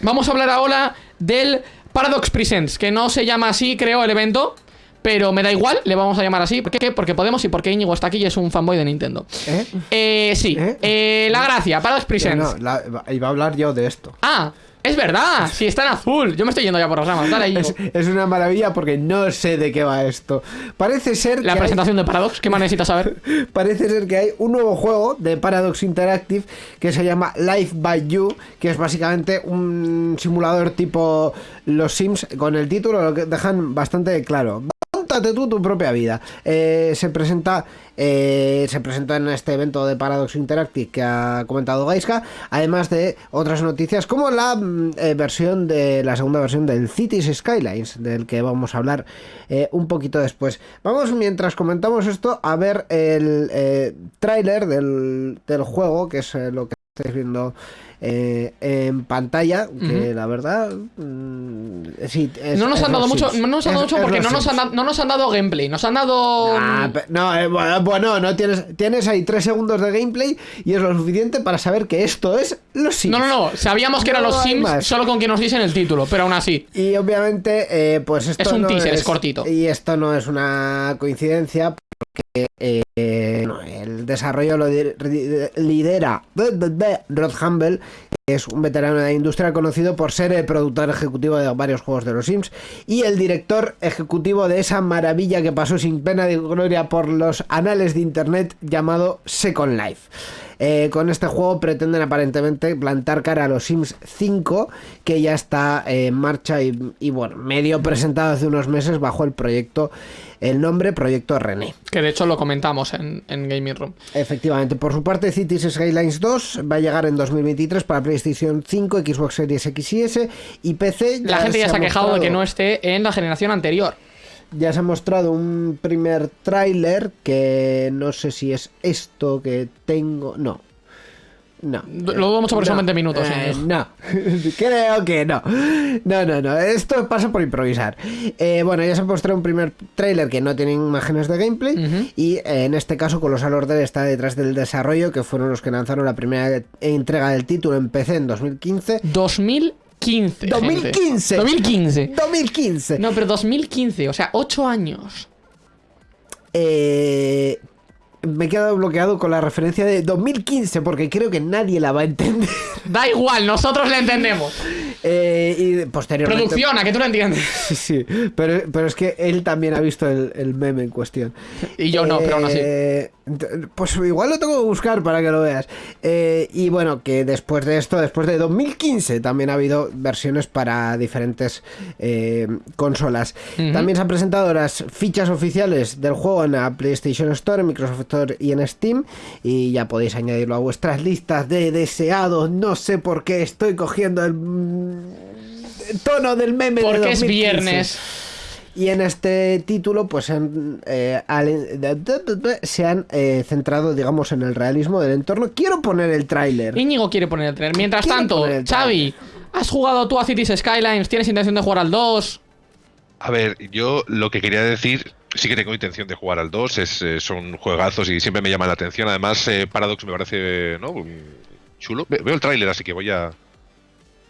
vamos a hablar ahora del Paradox Presents, que no se llama así, creo, el evento. Pero me da igual, le vamos a llamar así. ¿Por qué? Porque podemos y porque Íñigo está aquí y es un fanboy de Nintendo. ¿Eh? Eh, sí. ¿Eh? Eh, la gracia, Paradox Que Presents. no, la- iba a hablar yo de esto. Ah, es verdad. Sí, está en azul. Yo me estoy yendo ya por las ramas. Dale. Es, es una maravilla porque no sé de qué va esto. Parece ser La que hay- presentación de Paradox, ¿qué más necesitas saber? Parece ser que hay un nuevo juego de Paradox Interactive que se llama Life by You, que es básicamente un simulador tipo Los Sims. Con el título lo que dejan bastante claro. Tú tu propia vida. Eh, se presenta eh, se presentó en este evento de Paradox Interactive que ha comentado Gaiska, además de otras noticias como la mm, eh, versión de la segunda versión del Cities Skylines, del que vamos a hablar un poquito después. Vamos mientras comentamos esto a ver el tráiler del, del juego, que es lo que estáis viendo eh, en pantalla, que la verdad mm, sí, es- no nos han dado los mucho, no nos han dado mucho porque los no nos, han, no nos han dado gameplay. Nos han dado. Ah, pe- no, eh, bueno, bueno, no tienes, tienes ahí tres segundos de gameplay y es lo suficiente para saber que esto es los Sims. No, no, no. Sabíamos que eran No los hay Sims más. solo con que nos dicen el título, pero aún así. Y obviamente, eh, pues esto Es un no teaser, es cortito. Y esto no es una coincidencia, porque eh, el desarrollo lo lidera Rod Humble, que es un veterano de la industria conocido por ser el productor ejecutivo de varios juegos de los Sims y el director ejecutivo de esa maravilla que pasó sin pena de gloria por los anales de internet llamado Second Life. Eh, con este juego pretenden aparentemente plantar cara a los Sims 5, que ya está en marcha y, y, bueno, medio presentado hace unos meses bajo el proyecto, el nombre Proyecto René. Que de hecho lo comentamos en, en Gaming Room. Efectivamente, por su parte Cities Skylines 2 va a llegar en 2023 para PlayStation 5, Xbox Series X y S y PC. La gente ya se ha quejado de que no esté en la generación anterior. Ya se ha mostrado un primer tráiler que no sé si es esto que tengo. No. No. Lo dudo mucho porque son 20 minutos, Eh, no. Creo que no. No, no, no. Esto pasa por improvisar. Eh, bueno, ya se ha mostrado un primer tráiler que no tiene imágenes de gameplay. Ujú. Y eh, en este caso, Colossal Order está detrás del desarrollo, que fueron los que lanzaron la primera entrega del título en PC en 2015. 2015. gente. 2015. 2015. 2015. No, pero 2015, o sea, 8 años. Eh, me he quedado bloqueado con la referencia de 2015 porque creo que nadie la va a entender. Da igual, nosotros le entendemos. Eh, y posteriormente... Producción, a que tú lo entiendes. Sí, sí, pero, pero es que él también ha visto el, el meme en cuestión. Y yo no, pero aún así. Eh, Pues igual lo tengo que buscar para que lo veas. Eh, y bueno, que después de esto, después de 2015, también ha habido versiones para diferentes eh, consolas. También se han presentado las fichas oficiales del juego en la PlayStation Store, en Microsoft Store y en Steam. Y ya podéis añadirlo a vuestras listas de deseados. No sé por qué estoy cogiendo el mm, tono del meme de Porque es 2015. viernes. Y en este título, pues han, eh, al- se han eh, centrado, digamos, en el realismo del entorno. Quiero poner el tráiler. Íñigo quiere poner el trailer. Mientras Quiero tanto, Xavi, ¿has jugado tú a Cities Skylines? ¿Tienes intención de jugar al 2? A ver, yo lo que quería decir, sí que tengo intención de jugar al 2, es, eh, son juegazos y siempre me llaman la atención. Además, eh, Paradox me parece ¿no? un- chulo. Ve- Veo el tráiler, así que voy a,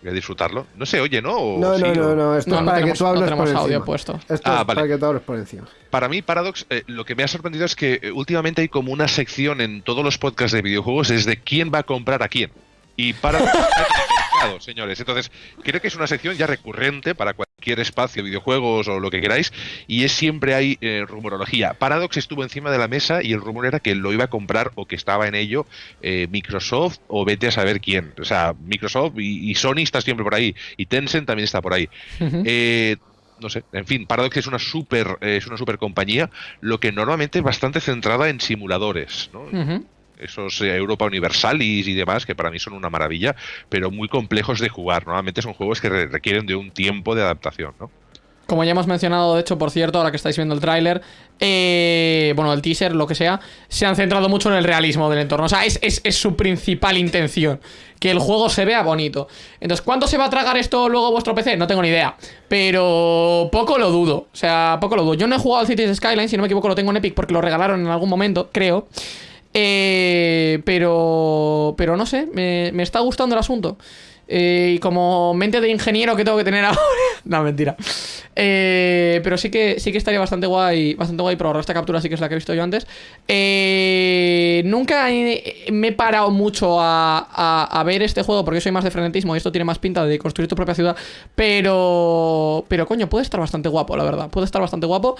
voy a disfrutarlo. No se oye, ¿no? ¿O No, sí, no, o- no, no, esto No, es no para tenemos- que tú no hables por tenemos encima. audio puesto. Esto Ah, es vale. para que tú hables por encima. Para mí, Paradox, eh, lo que me ha sorprendido es que eh, últimamente hay como una sección en todos los podcasts de videojuegos es de quién va a comprar a quién. Y Paradox señores. Entonces, creo que es una sección ya recurrente para cualquier espacio, videojuegos o lo que queráis, y es siempre hay eh, rumorología. Paradox estuvo encima de la mesa y el rumor era que lo iba a comprar o que estaba en ello eh, Microsoft o vete a saber quién. O sea, Microsoft y, y Sony está siempre por ahí, y Tencent también está por ahí. Eh, no sé, en fin, Paradox es una super es una super compañía, lo que normalmente es bastante centrada en simuladores, ¿no? Esos eh, Europa Universalis y demás, que para mí son una maravilla, pero muy complejos de jugar. Normalmente son juegos que re- requieren de un tiempo de adaptación, ¿no? Como ya hemos mencionado, de hecho, por cierto, ahora que estáis viendo el tráiler, eh, bueno, el teaser, lo que sea, se han centrado mucho en el realismo del entorno. O sea, es, es- es su principal intención, que el juego se vea bonito. Entonces, ¿cuánto se va a tragar esto luego vuestro PC? No tengo ni idea. Pero poco lo dudo. O sea, poco lo dudo. Yo no he jugado al Cities Skyline, si no me equivoco, lo tengo en Epic porque lo regalaron en algún momento, creo. Eh, pero, pero no sé, me, me está gustando el asunto. Eh, y como mente de ingeniero que tengo que tener ahora. no, mentira. Eh, pero sí que, sí que estaría bastante guay, bastante guay probar esta captura, sí que es la que he visto yo antes. Eh, nunca me he parado mucho a, a- a ver este juego porque soy más de frenetismo y esto tiene más pinta de construir tu propia ciudad. Pero, pero coño, puede estar bastante guapo, la verdad. Puede estar bastante guapo.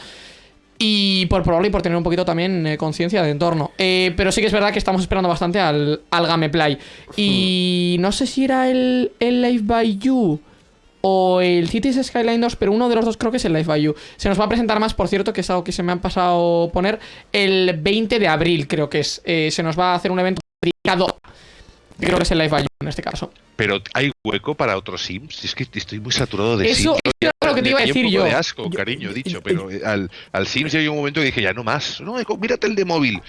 Y por probarlo y por tener un poquito también eh, conciencia de entorno. Eh, pero sí que es verdad que estamos esperando bastante al, al gameplay. Y no sé si era el, el Live by You o el Cities Skyline 2, pero uno de los dos creo que es el Live by You. Se nos va a presentar más, por cierto, que es algo que se me han pasado poner, el 20 de abril, creo que es. Eh, se nos va a hacer un evento dedicado. Creo que es el Live You en este caso. Pero hay hueco para otros Sims. Es que estoy muy saturado de Eso, Sims. eso era lo que te iba a un decir poco yo. de asco, cariño, dicho, pero eh, al, al Sims llegó un momento que dije, ya no más. No, mírate el de móvil.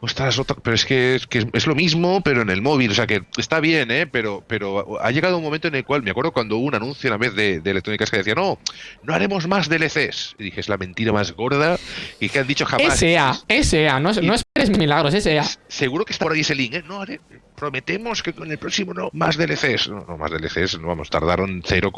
Ostras, otra- pero es que, es que es- es lo mismo, pero en el móvil. O sea que está bien, ¿eh? Pero, pero ha llegado un momento en el cual, me acuerdo cuando hubo un anuncio una vez de, de Electrónicas que decía, no, no haremos más DLCs. Y dije, es la mentira más gorda y que han dicho jamás. SA, SA, no, es- no esperes milagros, SA. Seguro que está por ahí ese link, ¿eh? No, haré- prometemos que con el próximo no, más DLCs. No, no, más DLCs, no vamos, tardaron 0,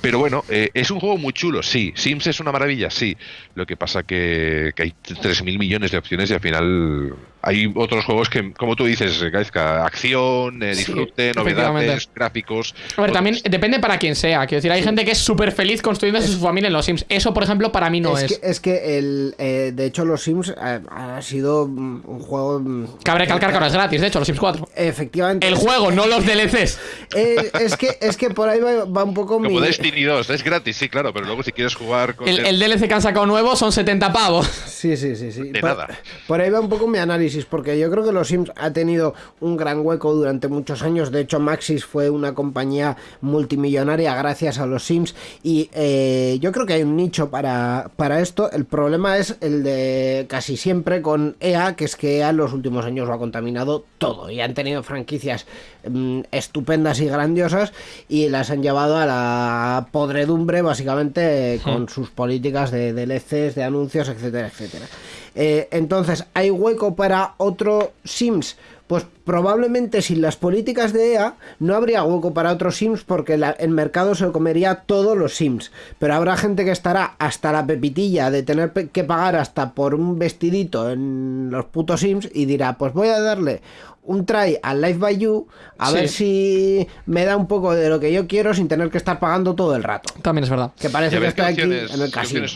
pero bueno, eh, es un juego muy chulo, sí. Sims es una maravilla, sí. Lo que pasa que, que hay 3.000 millones de opciones y al final hay otros juegos que, como tú dices, Gaizka, acción, eh, disfrute, novedades, gráficos. A ver, también depende para quién sea. Quiero decir, hay gente que es súper feliz construyendo su familia en los Sims. Eso, por ejemplo, para mí no es. Es que, es que el, eh, de hecho, los Sims eh, ha sido un juego. Mm, Cabe recalcar que ahora es gratis, de hecho, los Sims 4. Efectivamente. El juego, no los DLCs. es, que, es que por ahí va, un poco Como mi... Destiny 2, es gratis, sí, claro, pero luego si quieres jugar con. El, DLC que han sacado nuevo son 70 pavos. Sí, sí, sí. sí. De nada. Por ahí va un poco mi análisis, porque yo creo que los Sims ha tenido un gran hueco durante muchos años. De hecho, Maxis fue una compañía multimillonaria gracias a los Sims. Y eh, yo creo que hay un nicho para, para esto. El problema es el de casi siempre con EA, que es que EA en los últimos años lo ha contaminado todo. Y han tenido franquicias mm, estupendas y grandiosas y las han llevado a la podredumbre, básicamente, con hmm. sus políticas de DLCs, de anuncios, etcétera, etcétera. Eh, entonces, ¿hay hueco para otro Sims? Pues probablemente sin las políticas de EA no habría hueco para otros Sims porque el mercado se comería todos los Sims. Pero habrá gente que estará hasta la pepitilla de tener que pagar hasta por un vestidito en los putos Sims y dirá, pues voy a darle un try al Life by You a ver si me da un poco de lo que yo quiero sin tener que estar pagando todo el rato. También es verdad. Que parece que está aquí en el casino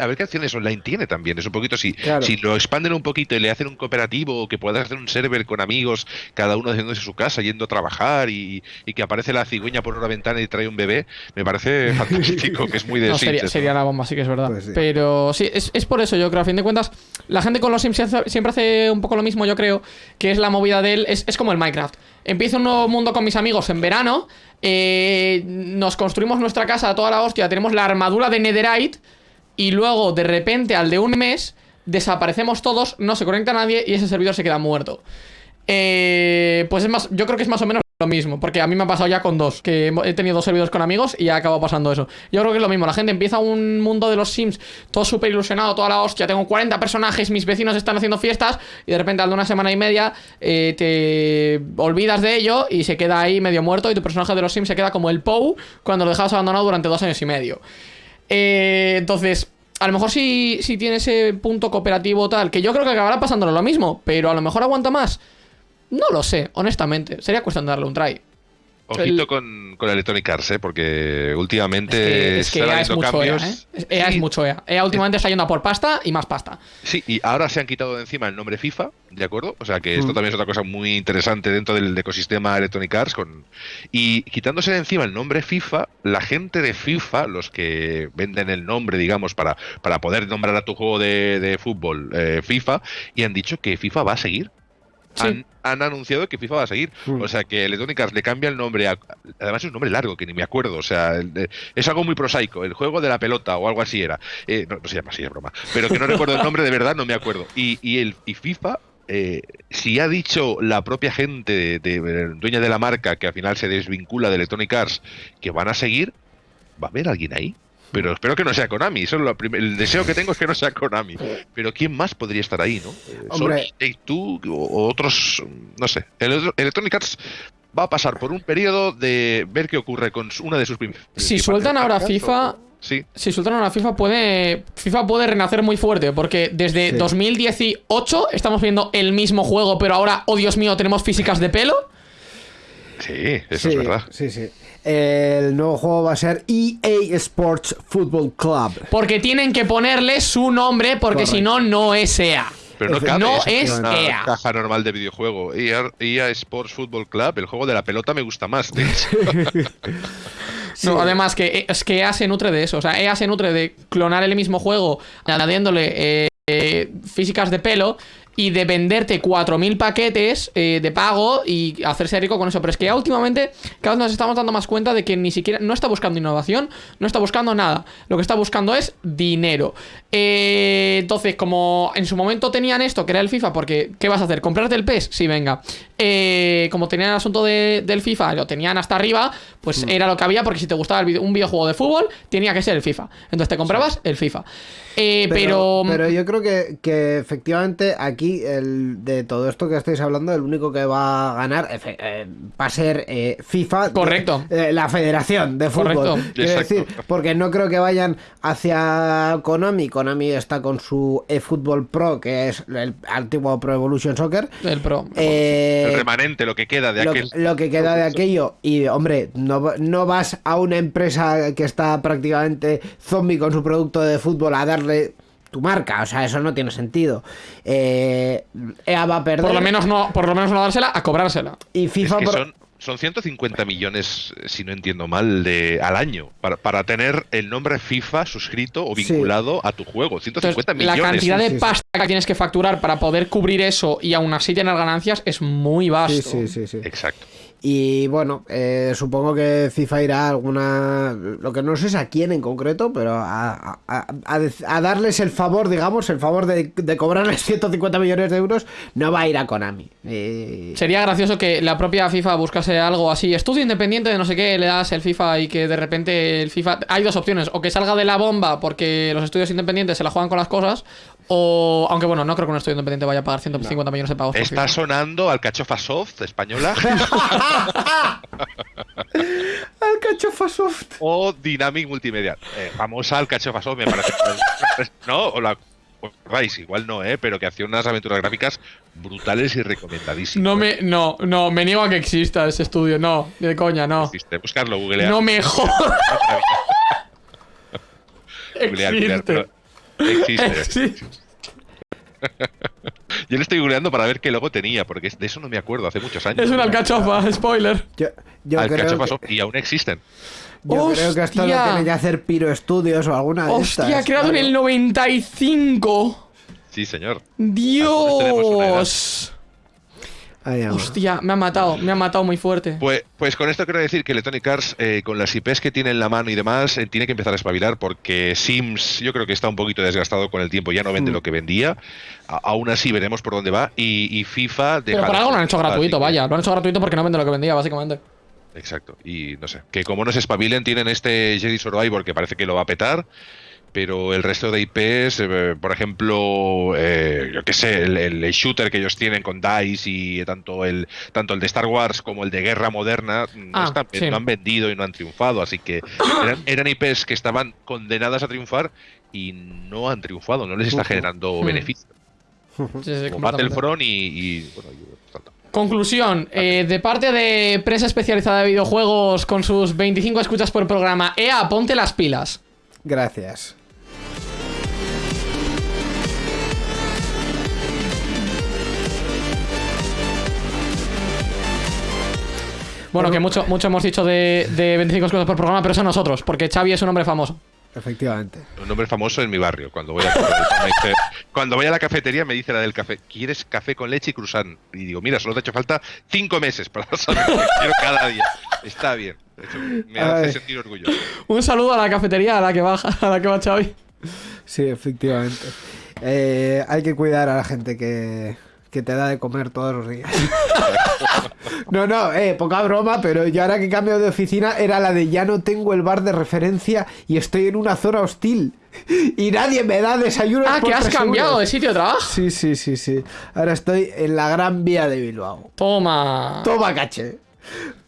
a ver qué acciones online tiene también. Es un poquito si, si lo expanden un poquito y le hacen un cooperativo o que puedas hacer un server con amigos, cada uno haciéndose su casa, yendo a trabajar y, que aparece la cigüeña por una ventana y trae un bebé, me parece fantástico, que es muy de sería, la bomba, sí que es verdad. Pues Pero sí, es, es, por eso yo creo, a fin de cuentas, la gente con los Sims siempre hace un poco lo mismo, yo creo, que es la movida de él, es, es como el Minecraft. Empiezo un nuevo mundo con mis amigos en verano, eh, nos construimos nuestra casa a toda la hostia, tenemos la armadura de Netherite y luego de repente al de un mes desaparecemos todos, no se conecta nadie y ese servidor se queda muerto. Eh, pues es más, yo creo que es más o menos lo mismo, porque a mí me ha pasado ya con dos, que he tenido dos servidores con amigos y ha acabado pasando eso. Yo creo que es lo mismo, la gente empieza un mundo de los Sims todo súper ilusionado, toda la hostia, tengo 40 personajes, mis vecinos están haciendo fiestas y de repente al de una semana y media eh, te olvidas de ello y se queda ahí medio muerto y tu personaje de los Sims se queda como el Pou cuando lo dejabas abandonado durante dos años y medio. Eh, entonces, a lo mejor si, si tiene ese punto cooperativo tal, que yo creo que acabará pasándolo lo mismo, pero a lo mejor aguanta más. No lo sé, honestamente. Sería cuestión de darle un try. Ojito con, con Electronic Arts, ¿eh? porque últimamente es que, EA es mucho EA, ¿eh? EA es mucho EA. EA últimamente está yendo a por pasta y más pasta. Sí, y ahora se han quitado de encima el nombre FIFA, ¿de acuerdo? O sea que esto mm. también es otra cosa muy interesante dentro del ecosistema Electronic Arts. Con... Y quitándose de encima el nombre FIFA, la gente de FIFA, los que venden el nombre, digamos, para, para poder nombrar a tu juego de, fútbol eh, FIFA, y han dicho que FIFA va a seguir han, anunciado que FIFA va a seguir. Mm. O sea que Electronic Arts le cambia el nombre. además es un nombre largo que ni me acuerdo. O sea, es algo muy prosaico. El juego de la pelota o algo así era. Eh, no, se llama así, es broma. Pero que no recuerdo el nombre de verdad, no me acuerdo. Y, y, el, y FIFA eh, si ha dicho la propia gente de, dueña de la marca que al final se desvincula de Electronic Arts que van a seguir, ¿va a haber alguien ahí? Pero espero que no sea Konami. Eso lo el deseo que tengo es que no sea Konami. Pero ¿quién más podría estar ahí, no? Eh, Hombre. Sony, o otros, no sé. Electronic Arts va a pasar por un periodo de ver qué ocurre con una de sus Si sueltan ahora FIFA, Sí. Si sueltan ahora FIFA puede FIFA puede renacer muy fuerte porque desde 2018 estamos viendo el mismo juego, pero ahora, oh Dios mío, tenemos físicas de pelo. Sí, eso es verdad. Sí, sí. El nuevo juego va a ser EA Sports Football Club. Porque tienen que ponerle su nombre, porque si no, no es EA. Pero no, cabe, no es, una EA. caja normal de videojuego. EA, EA, Sports Football Club, el juego de la pelota me gusta más. No, además que es que EA se nutre de eso. O sea, EA se nutre de clonar el mismo juego, añadiéndole eh, físicas de pelo y de venderte 4.000 paquetes eh, de pago y hacerse rico con eso. Pero es que últimamente cada vez nos estamos dando más cuenta de que ni siquiera no está buscando innovación, no está buscando nada. Lo que está buscando es dinero. Eh, entonces, como en su momento tenían esto, que era el FIFA, porque ¿qué vas a hacer? ¿Comprarte el PES? Sí, venga. Eh, como tenían el asunto de- del FIFA, lo tenían hasta arriba, pues Mm. era lo que había, porque si te gustaba el video- un videojuego de fútbol, tenía que ser el FIFA. Entonces te comprabas el FIFA. Eh, pero, pero yo creo que, que efectivamente aquí el, de todo esto que estáis hablando, el único que va a ganar efe- eh, va a ser eh, FIFA. Correcto. eh, la Federación de Fútbol. Correcto. Quiero decir, porque no creo que vayan hacia Konami. Konami está con su eFootball Pro, que es el antiguo Pro Evolution Soccer. el Pro. Eh, el remanente, lo que queda de lo, aquel. lo que queda de aquello. Y, hombre, no, no vas a una empresa que está prácticamente zombie con su producto de fútbol a darle tu marca. O sea, eso no tiene sentido. Eh, EA va a perder. por lo menos no, por lo menos no dársela, a cobrársela. Y Es FIFA. que por- son, son 150 millones, si no entiendo mal, de, al año, para, para tener el nombre FIFA suscrito o Sí. vinculado a tu juego. 150 Entonces, la millones. cantidad Sí, de sí, sí. pasta que tienes que facturar para poder cubrir eso y aún así tener ganancias es muy vasto. Sí, sí, sí, sí. Exacto. Y bueno, eh, supongo que FIFA irá a alguna. Lo que no sé es a quién en concreto, pero a, a- a- darles el favor, digamos, el favor de, de cobrarles 150 millones de euros, no va a ir a Konami. Eh, Sería gracioso que la propia FIFA buscase algo así, estudio independiente de no sé qué, le das el FIFA y que de repente el FIFA... Hay dos opciones, o que salga de la bomba porque los estudios independientes se la juegan con las cosas, o... Aunque bueno, no creo que un estudio independiente vaya a pagar 150 millones de pavos. por Está FIFA. sonando Alcachofa Soft española Alcachofa Soft. o Dynamic Multimedia. Eh, famosa Alcachofa Soft, me parece. no, o la. igual no, ¿eh? pero que hacía unas aventuras gráficas brutales y recomendadísimas. No me... No, no, me niego a que exista ese estudio, no, de coña, no. Existe, buscarlo, googlear. No me jodas. Googlear, googlear, Existe. pero Existe. Yo le estoy googleando para ver qué logo tenía, porque de eso no me acuerdo, hace muchos años. Es una alcachofa, spoiler. Yo, yo creo Alcachofa que, Soft, y aún existen. yo creo que esto lo ¡Hostia! tiene que hacer Piro Studios o alguna de Hostia, estas. creado en el 95. Sí, señor. tenemos una edad. Dios. Hostia, me ha matado, me ha matado muy fuerte. Pues, pues con esto quiero decir que Electronic Arts, eh, con las IPs que tiene en la mano y demás, eh, tiene que empezar a espabilar porque Sims yo creo que está un poquito desgastado con el tiempo, ya no vende Mm. lo que vendía. A- aún así veremos por dónde va. Y, y FIFA... Pero de algo lo han hecho gratuito, vaya. Lo han hecho gratuito porque no vende lo que vendía, básicamente. Exacto. Y no sé, que como no se espabilen, tienen este Jedi Survivor que parece que lo va a petar. Pero el resto de IPs, eh, por ejemplo, eh, yo qué sé, el, el shooter que ellos tienen con DICE y tanto el tanto el de Star Wars como el de Guerra Moderna no, Ah, están- sí. no han vendido y no han triunfado. Así que eran, eran IPs que estaban condenadas a triunfar y no han triunfado, no les está generando Hmm. beneficio. Sí, sí, Como. Battlefront y, y, bueno, y otros tanto. Conclusión, eh, de parte de prensa especializada de videojuegos con sus 25 escuchas por programa, EA, ponte las pilas. Gracias. Bueno, que mucho, mucho hemos dicho de, de 25 escuchas por programa, pero eso nosotros, porque Xavi es un hombre famoso. Efectivamente. Un nombre famoso en mi barrio. Cuando voy a, dice- cuando voy a la cafetería me dice la del café, ¿quieres café con leche y cruzán? Y digo, mira, solo te ha hecho falta cinco meses para saber que quiero cada día. Está bien. De hecho, me hace sentir orgullo. Un saludo a la cafetería a la que va, a la que va Xavi. Sí, efectivamente. Eh, hay que cuidar a la gente que, que te da de comer todos los días. No, no, eh, poca broma, pero yo ahora que cambio de oficina era la de ya no tengo el bar de referencia y estoy en una zona hostil. Y nadie me da desayuno. Ah, que has cambiado de sitio de trabajo. Sí, sí, sí, sí. Ahora estoy en la gran vía de Bilbao. Toma. Toma caché.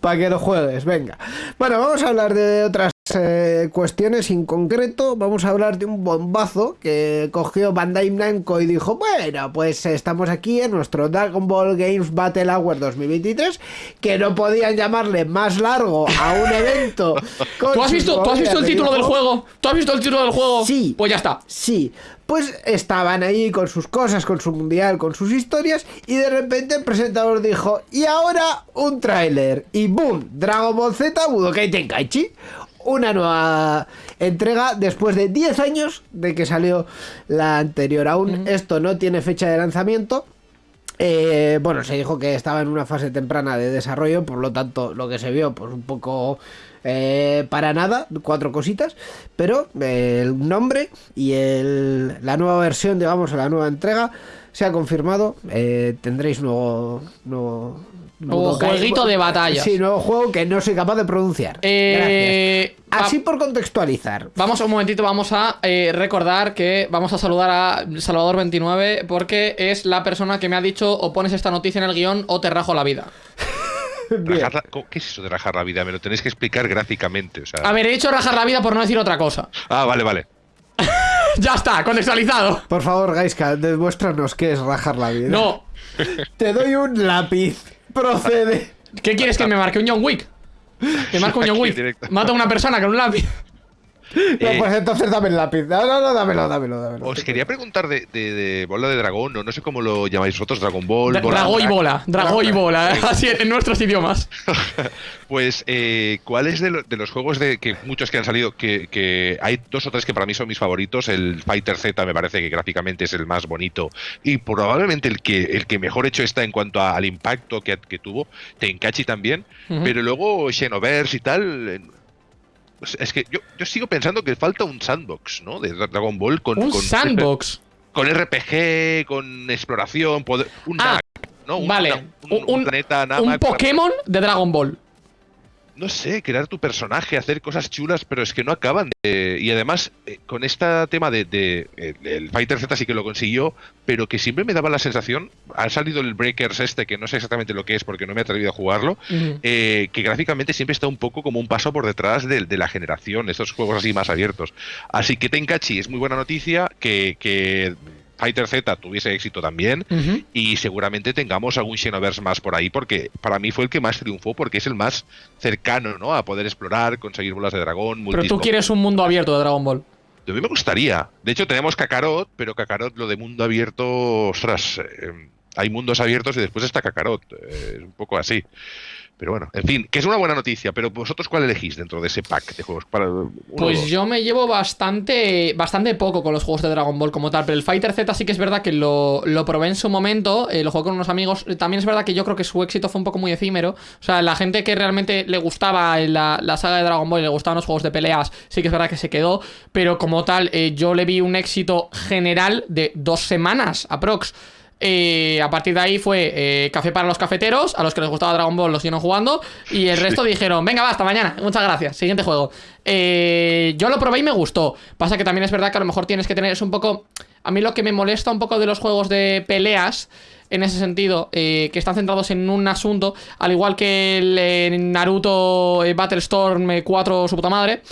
Para que lo juegues, venga. Bueno, vamos a hablar de otras eh, cuestiones en concreto. Vamos a hablar de un bombazo que cogió Bandai Namco y dijo, bueno, pues estamos aquí en nuestro Dragon Ball Games Battle Hour 2023, que no podían llamarle más largo a un evento. ¿Tú has visto, ¿tú has visto el título del juego? ¿Tú has visto el título del juego? Sí. Pues ya está. Sí, pues estaban ahí con sus cosas, con su mundial, con sus historias, y de repente el presentador dijo, y ahora un tráiler, y boom, Dragon Ball Z Budokai Tenkaichi. Una nueva entrega después de 10 años de que salió la anterior. Aún esto no tiene fecha de lanzamiento. Eh, bueno, se dijo que estaba en una fase temprana de desarrollo, por lo tanto, lo que se vio, pues un poco eh, para nada, cuatro cositas, pero eh, el nombre y el, la nueva versión, digamos, la nueva entrega, se ha confirmado. eh, tendréis nuevo, nuevo Nuevo jueguito de batallas. Sí, nuevo juego que no soy capaz de pronunciar. Eh, Gracias. Así por contextualizar. Vamos un momentito, vamos a eh, recordar que vamos a saludar a Salvador29 porque es la persona que me ha dicho o pones esta noticia en el guion o te rajo la vida. Bien. Rajar la- ¿cómo- ¿Qué es eso de rajar la vida? Me lo tenéis que explicar gráficamente. O sea... A ver, he dicho rajar la vida por no decir otra cosa. Ah, vale, vale. ya está, contextualizado. Por favor, Gaiska, demuéstranos qué es rajar la vida. No. Te doy un lápiz. Procede. ¿Qué quieres que me marque un John Wick? Que marque un John Wick. Mata a una persona con un lápiz. No, Eh, pues entonces dame el lápiz. No, no, no, dámelo, dámelo, dámelo. Os quería preguntar de, de- de bola de dragón, o no sé cómo lo llamáis vosotros, Dragon Ball. Dra- bola Dragó y bola. Dragó y bola. Así en nuestros idiomas. Pues, eh, ¿cuál es de, lo- de los juegos de que muchos que han salido? Que, que hay dos o tres que para mí son mis favoritos. El Fighter Z me parece que gráficamente es el más bonito y probablemente el que, el que mejor hecho está en cuanto a- al impacto que, que tuvo. Tenkachi también. Pero luego Xenoverse y tal. Es que yo, yo sigo pensando que falta un sandbox, ¿no? De Dragon Ball con, Un con- sandbox. con RPG, con exploración, poder, un Ah, Namek, ¿no? Un, vale. una- un, un planeta Un para- Pokémon de Dragon Ball. No sé, crear tu personaje, hacer cosas chulas, pero es que no acaban de... Y además, eh, con este tema de, de- el, el Fighter Z sí que lo consiguió, pero que siempre me daba la sensación, ha salido el Breakers este, que no sé exactamente lo que es porque no me he atrevido a jugarlo, eh, que gráficamente siempre está un poco como un paso por detrás de, de la generación, estos juegos así más abiertos. Así que Tenkachi es muy buena noticia, que, que Fighter Z tuviese éxito también, y seguramente tengamos algún Xenoverse más por ahí, porque para mí fue el que más triunfó, porque es el más cercano, ¿no? A poder explorar, conseguir bolas de dragón, Pero tú quieres un mundo abierto de Dragon Ball. A mí me gustaría. De hecho, tenemos Kakarot, pero Kakarot, lo de mundo abierto, ostras, eh, hay mundos abiertos y después está Kakarot. eh, es un poco así. Pero bueno, en fin, que es una buena noticia, pero vosotros cuál elegís dentro de ese pack de juegos? Para, uno Pues yo me llevo bastante bastante poco con los juegos de Dragon Ball como tal, pero el Fighter Z sí que es verdad que lo, lo probé en su momento, eh, lo jugué con unos amigos, también es verdad que yo creo que su éxito fue un poco muy efímero, o sea, la gente que realmente le gustaba la, la saga de Dragon Ball y le gustaban los juegos de peleas, sí que es verdad que se quedó, pero como tal, eh, yo le vi un éxito general de dos semanas, aprox. Eh, a partir de ahí fue eh, café para los cafeteros, a los que les gustaba Dragon Ball los siguieron jugando y el resto dijeron, venga, va, hasta mañana, muchas gracias, siguiente juego. Eh, yo lo probé y me gustó. Pasa que también es verdad que a lo mejor tienes que tener, es un poco... A mí lo que me molesta un poco de los juegos de peleas, en ese sentido, eh, que están centrados en un asunto, al igual que el eh, Naruto eh, Battlestorm eh, 4, su puta madre,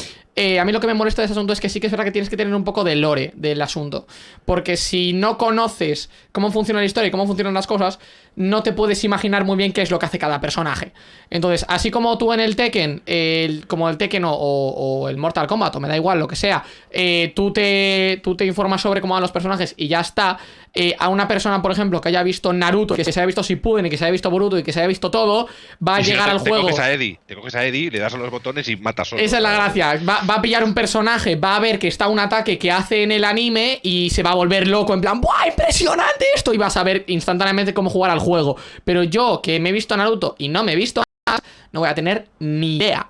eh, a mí lo que me molesta de ese asunto es que sí que es verdad que tienes que tener un poco de lore del asunto. Porque si no conoces cómo funciona la historia y cómo funcionan las cosas, no te puedes imaginar muy bien qué es lo que hace cada personaje. Entonces, así como tú en el Tekken, el- como el Tekken o, o- o el Mortal Kombat, o me da igual lo que sea, eh, tú, te, tú te informas sobre cómo van los personajes y ya está. eh, a una persona, por ejemplo, que haya visto Naruto, que se haya visto Shippuden y que se haya visto Boruto y que se haya visto todo, va a si no, llegar te- al te juego. coges a Eddie, te coges a Eddie, le das a los botones y matas solo. Esa es la gracia. Va, va a pillar un personaje, va a ver que está un ataque que hace en el anime y se va a volver loco en plan, ¡buah, impresionante esto! Y vas a ver instantáneamente cómo jugar al juego. Pero yo, que me he visto Naruto y no me he visto no voy a tener ni idea.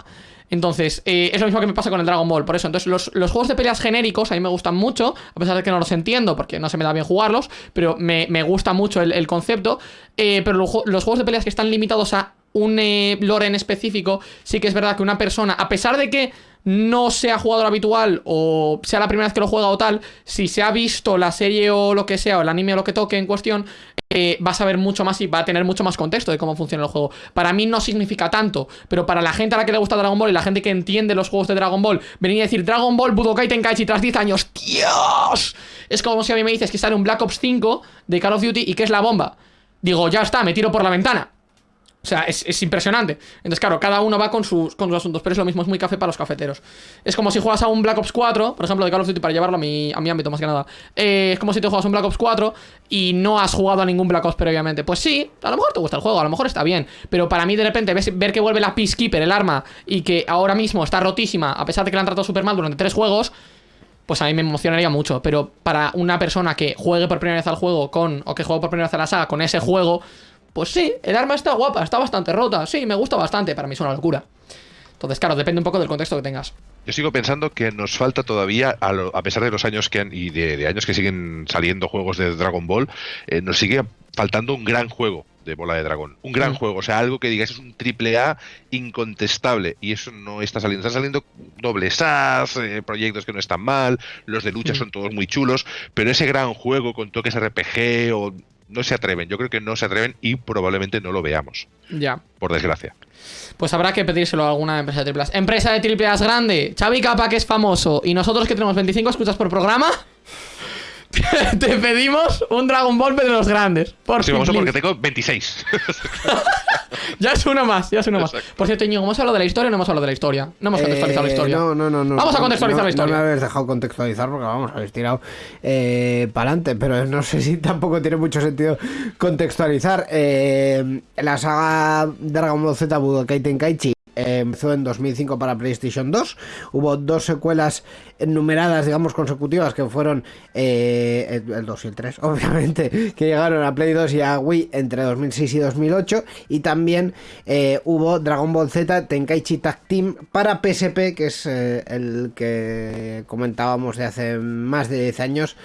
Entonces, eh, es lo mismo que me pasa con el Dragon Ball. Por eso, entonces, los, los juegos de peleas genéricos a mí me gustan mucho, a pesar de que no los entiendo porque no se me da bien jugarlos, pero me, me gusta mucho el, concepto. Eh, pero los juegos de peleas que están limitados a un eh, lore en específico, sí que es verdad que una persona, a pesar de que no sea jugador habitual o sea la primera vez que lo juega o tal, si se ha visto la serie o lo que sea, o el anime o lo que toque en cuestión, eh, va a saber mucho más y va a tener mucho más contexto de cómo funciona el juego. Para mí no significa tanto, pero para la gente a la que le gusta Dragon Ball y la gente que entiende los juegos de Dragon Ball, venir a decir Dragon Ball Budokai Tenkaichi tras 10 años, ¡Dios! Es como si a mí me dices que sale un Black Ops 5 de Call of Duty y que es la bomba. Digo, ya está, me tiro por la ventana. O sea, es, es impresionante. Entonces, claro, cada uno va con sus, con sus asuntos, pero es lo mismo, es muy café para los cafeteros. Es como si juegas a un Black Ops 4, por ejemplo, de Call of Duty, para llevarlo a mi, a mi ámbito más que nada. Eh, es como si te juegas un Black Ops 4 y no has jugado a ningún Black Ops previamente. Pues sí, a lo mejor te gusta el juego, a lo mejor está bien, pero para mí de repente ver que vuelve la Peacekeeper, el arma, y que ahora mismo está rotísima, a pesar de que la han tratado súper mal durante tres juegos, pues a mí me emocionaría mucho. Pero para una persona que juegue por primera vez al juego con, o que juegue por primera vez a la saga con ese juego, pues sí, el arma está guapa, está bastante rota, sí, me gusta bastante, para mí es una locura. Entonces, claro, depende un poco del contexto que tengas. Yo sigo pensando que nos falta todavía, a, lo- a pesar de los años que han, y de, de años que siguen saliendo juegos de Dragon Ball, eh, nos sigue faltando un gran juego de Bola de Dragón. Un gran Mm. juego, o sea, algo que digas es un triple A incontestable. Y eso no está saliendo. Están saliendo dobles As, eh, proyectos que no están mal, los de lucha Mm. son todos muy chulos, pero ese gran juego con toques RPG o no se atreven. Yo creo que no se atreven y probablemente no lo veamos, Ya. por desgracia. Pues habrá que pedírselo a alguna empresa de triple A. Empresa de triple A grande. Xavi Capa, que es famoso. Y nosotros que tenemos 25 escuchas por programa. Te pedimos un Dragon Ball de los grandes. Por Sí, vamos a porque tengo 26. Ya es uno más, ya es uno más. Exacto. Por cierto, Íñigo, ¿hemos hablado de la historia o no hemos hablado de la historia? No hemos contextualizado la Eh, historia. No, no, no, no. Vamos a contextualizar No- la historia. No me habéis dejado contextualizar porque vamos, habéis tirado eh, para adelante, pero no sé si tampoco tiene mucho sentido contextualizar. Eh, la saga Dragon Ball Z Budokai Tenkaichi empezó en 2005 para PlayStation 2. Hubo dos secuelas numeradas, digamos, consecutivas que fueron eh, el el 2 y el 3, obviamente, que llegaron a Play 2 y a Wii entre 2006 y 2008. Y también eh, hubo Dragon Ball Z Tenkaichi Tag Team para PSP, que es eh, el que comentábamos de hace más de 10 años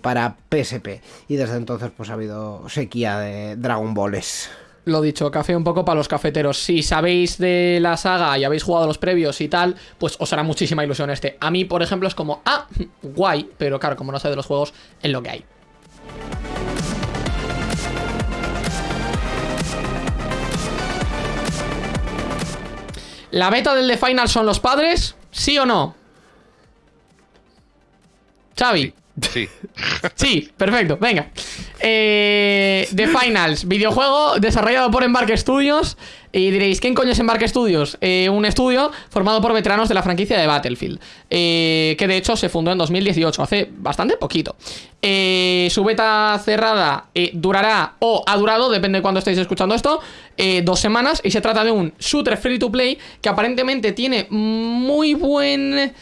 para PSP. Y desde entonces pues ha habido sequía de Dragon Balls. Lo dicho, café un poco para los cafeteros. Si sabéis de la saga y habéis jugado los previos y tal, pues os hará muchísima ilusión este. A mí, por ejemplo, es como, ah, guay, pero claro, como no sé de los juegos, es lo que hay. ¿La beta del The Final son los padres? ¿Sí o no? Xavi. Sí. Sí, perfecto, venga. Eh, The Finals, videojuego desarrollado por Embarque Studios. Y diréis, ¿quién coño es Embarque Studios? Eh, un estudio formado por veteranos de la franquicia de Battlefield. eh, que de hecho se fundó en 2018, hace bastante poquito. Eh, su beta cerrada durará, o ha durado, depende de cuándo estéis escuchando esto, dos semanas. Y se trata de un shooter free to play que aparentemente tiene muy buen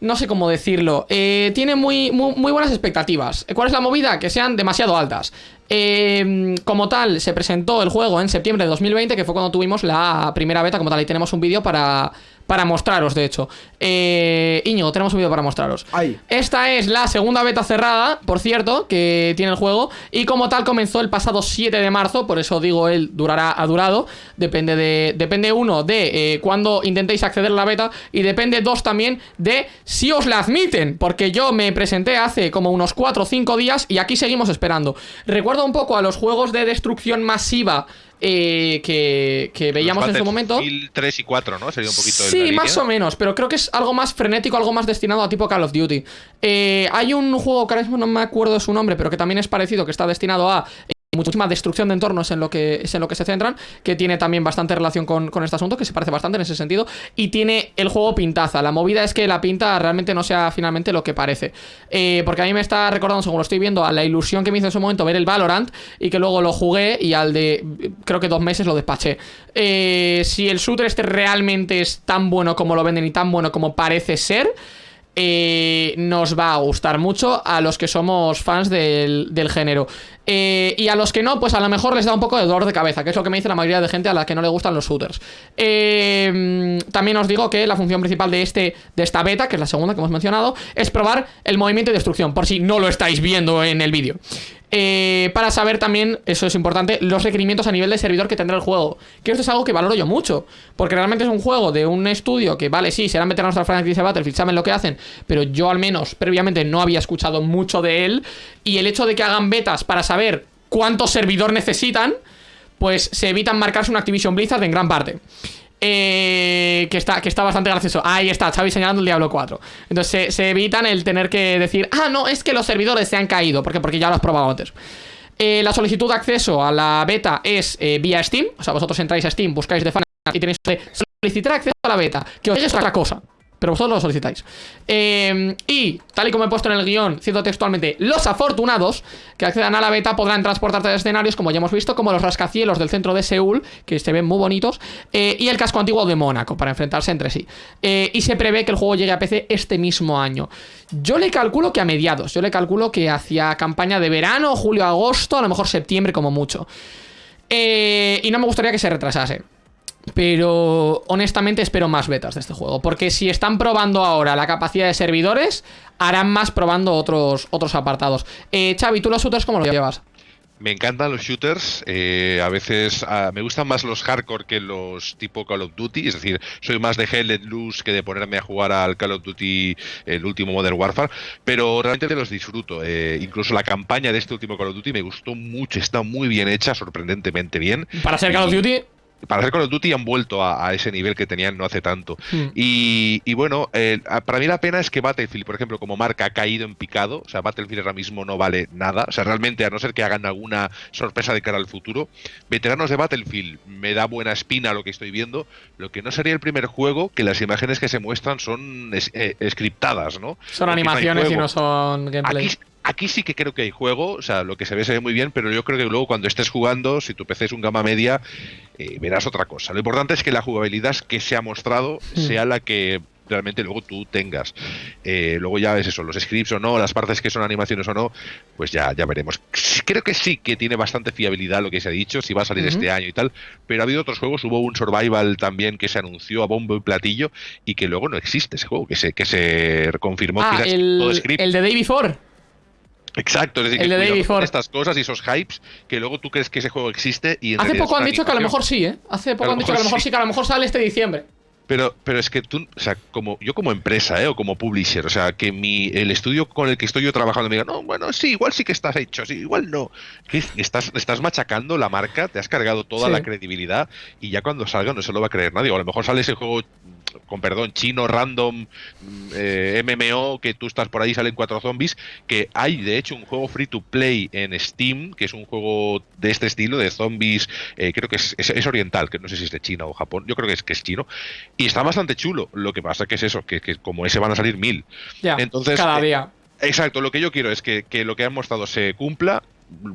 no sé cómo decirlo, eh, tiene muy, muy, buenas expectativas. ¿Cuál es la movida? Que sean demasiado altas. Eh, como tal, se presentó el juego en septiembre de 2020, que fue cuando tuvimos la primera beta como tal. Y tenemos un vídeo para, para mostraros, de hecho. Eh, tenemos un vídeo para mostraros. Ay. Esta es la segunda beta cerrada, por cierto, que tiene el juego. Y como tal comenzó el pasado 7 de marzo, por eso digo él durará, ha durado. Depende de. Depende uno de eh, cuándo intentéis acceder a la beta. Y depende dos también de si os la admiten. Porque yo me presenté hace como unos 4 o 5 días y aquí seguimos esperando. Recuerdo un poco a los juegos de destrucción masiva. Eh, que, que veíamos en su momento. 3 y 4, ¿no? Sería un poquito Sí, más línea. o menos, pero creo que es algo más frenético, algo más destinado a tipo Call of Duty. Eh, hay un juego que ahora mismo no me acuerdo su nombre, pero que también es parecido, que está destinado a muchísima destrucción de entornos en lo que es en lo que se centran, que tiene también bastante relación con, con este asunto, que se parece bastante en ese sentido, y tiene el juego pintaza. La movida es que la pinta realmente no sea finalmente lo que parece. Eh, porque a mí me está recordando, según lo estoy viendo, a la ilusión que me hizo en su momento ver el Valorant, y que luego lo jugué y al de creo que dos meses lo despaché. Eh, si el shooter este realmente es tan bueno como lo venden y tan bueno como parece ser, eh, nos va a gustar mucho a los que somos fans del, del género. Eh, y a los que no, pues a lo mejor les da un poco de dolor de cabeza, que es lo que me dice la mayoría de gente a la que no le gustan los shooters. Eh, también os digo que la función principal de, este, de esta beta, que es la segunda que hemos mencionado, es probar el movimiento y destrucción, por si no lo estáis viendo en el vídeo. Eh, para saber también, eso es importante, los requerimientos a nivel de servidor que tendrá el juego. Que esto es algo que valoro yo mucho. Porque realmente es un juego de un estudio que, vale, sí, serán veteranos de franquicia de Battlefield, saben lo que hacen. Pero yo al menos previamente no había escuchado mucho de él. Y el hecho de que hagan betas para saber cuánto servidor necesitan, pues se evitan marcarse una Activision Blizzard en gran parte. Eh, que, está, que está bastante gracioso. Ahí está, Xavi señalando el Diablo 4. Entonces se, evitan el tener que decir, ah, no, es que los servidores se han caído. ¿Por qué? Porque ya lo has probado antes. Eh, la solicitud de acceso a la beta es eh, vía Steam. O sea, vosotros entráis a Steam, buscáis de fan y tenéis que solicitar acceso a la beta. Que os llegue otra cosa. Pero vosotros lo solicitáis. Eh, y, tal y como he puesto en el guion, cito textualmente, los afortunados que accedan a la beta podrán transportarse de escenarios, como ya hemos visto, como los rascacielos del centro de Seúl, que se ven muy bonitos, eh, y el casco antiguo de Mónaco, para enfrentarse entre sí. Eh, y se prevé que el juego llegue a PC este mismo año. Yo le calculo que a mediados, yo le calculo que hacia campaña de verano, julio, agosto, a lo mejor septiembre como mucho. Y no me gustaría que se retrasase. Pero honestamente espero más betas de este juego. Porque si están probando ahora la capacidad de servidores, harán más probando otros, otros apartados. Eh, Xavi, ¿tú los shooters cómo los llevas? Me encantan los shooters, eh, a veces ah, me gustan más los hardcore que los tipo Call of Duty, es decir, soy más de Hell Let Loose que de ponerme a jugar al Call of Duty, el último Modern Warfare, pero realmente los disfruto. eh, incluso la campaña de este último Call of Duty me gustó mucho, está muy bien hecha, sorprendentemente bien. Para ser Call of Duty, para hacer Call of Duty han vuelto a, a ese nivel que tenían no hace tanto. Hmm. Y, y bueno, eh, para mí la pena es que Battlefield, por ejemplo, como marca ha caído en picado. O sea, Battlefield ahora mismo no vale nada. O sea, realmente, a no ser que hagan alguna sorpresa de cara al futuro, veteranos de Battlefield me da buena espina lo que estoy viendo. Lo que no sería el primer juego que las imágenes que se muestran son es- eh, scriptadas, ¿no? son no animaciones y no son gameplay. Aquí, aquí sí que creo que hay juego, o sea, lo que se ve se ve muy bien, pero yo creo que luego cuando estés jugando, si tu PC es un gama media, eh, verás otra cosa. Lo importante es que la jugabilidad que se ha mostrado Hmm. sea la que realmente luego tú tengas. Eh, luego ya ves eso, los scripts o no, las partes que son animaciones o no, pues ya, ya veremos. Creo que sí que tiene bastante fiabilidad lo que se ha dicho, si va a salir este año y tal, pero ha habido otros juegos, hubo un survival también que se anunció a bombo y platillo y que luego no existe ese juego, que se, que se confirmó Ah, que era todo el, script. el de Day Before. Exacto, es decir, El que de Day Before. estas cosas y esos hypes que luego tú crees que ese juego existe y en Hace poco han dicho que a lo mejor sí, ¿eh? Hace poco han dicho que a lo mejor sí. sí, que a lo mejor sale este diciembre. Pero, pero es que tú, o sea, como yo como empresa, ¿eh? o como publisher, o sea, que mi el estudio con el que estoy yo trabajando me diga, no, bueno, sí, igual sí que estás hecho, sí, igual no. Que estás, estás machacando la marca, te has cargado toda Sí. la credibilidad y ya cuando salga no se lo va a creer nadie. O a lo mejor sale ese juego, con perdón, chino, random, eh, MMO, que tú estás por ahí, salen cuatro zombies, que hay de hecho un juego free to play en Steam, que es un juego de este estilo, de zombies, eh, creo que es, es- es oriental, que no sé si es de China o Japón, yo creo que es, que es chino, y está bastante chulo. Lo que pasa que es eso, que, que como ese van a salir mil. Ya, Entonces, cada eh, día. Exacto, lo que yo quiero es que, que lo que han mostrado se cumpla,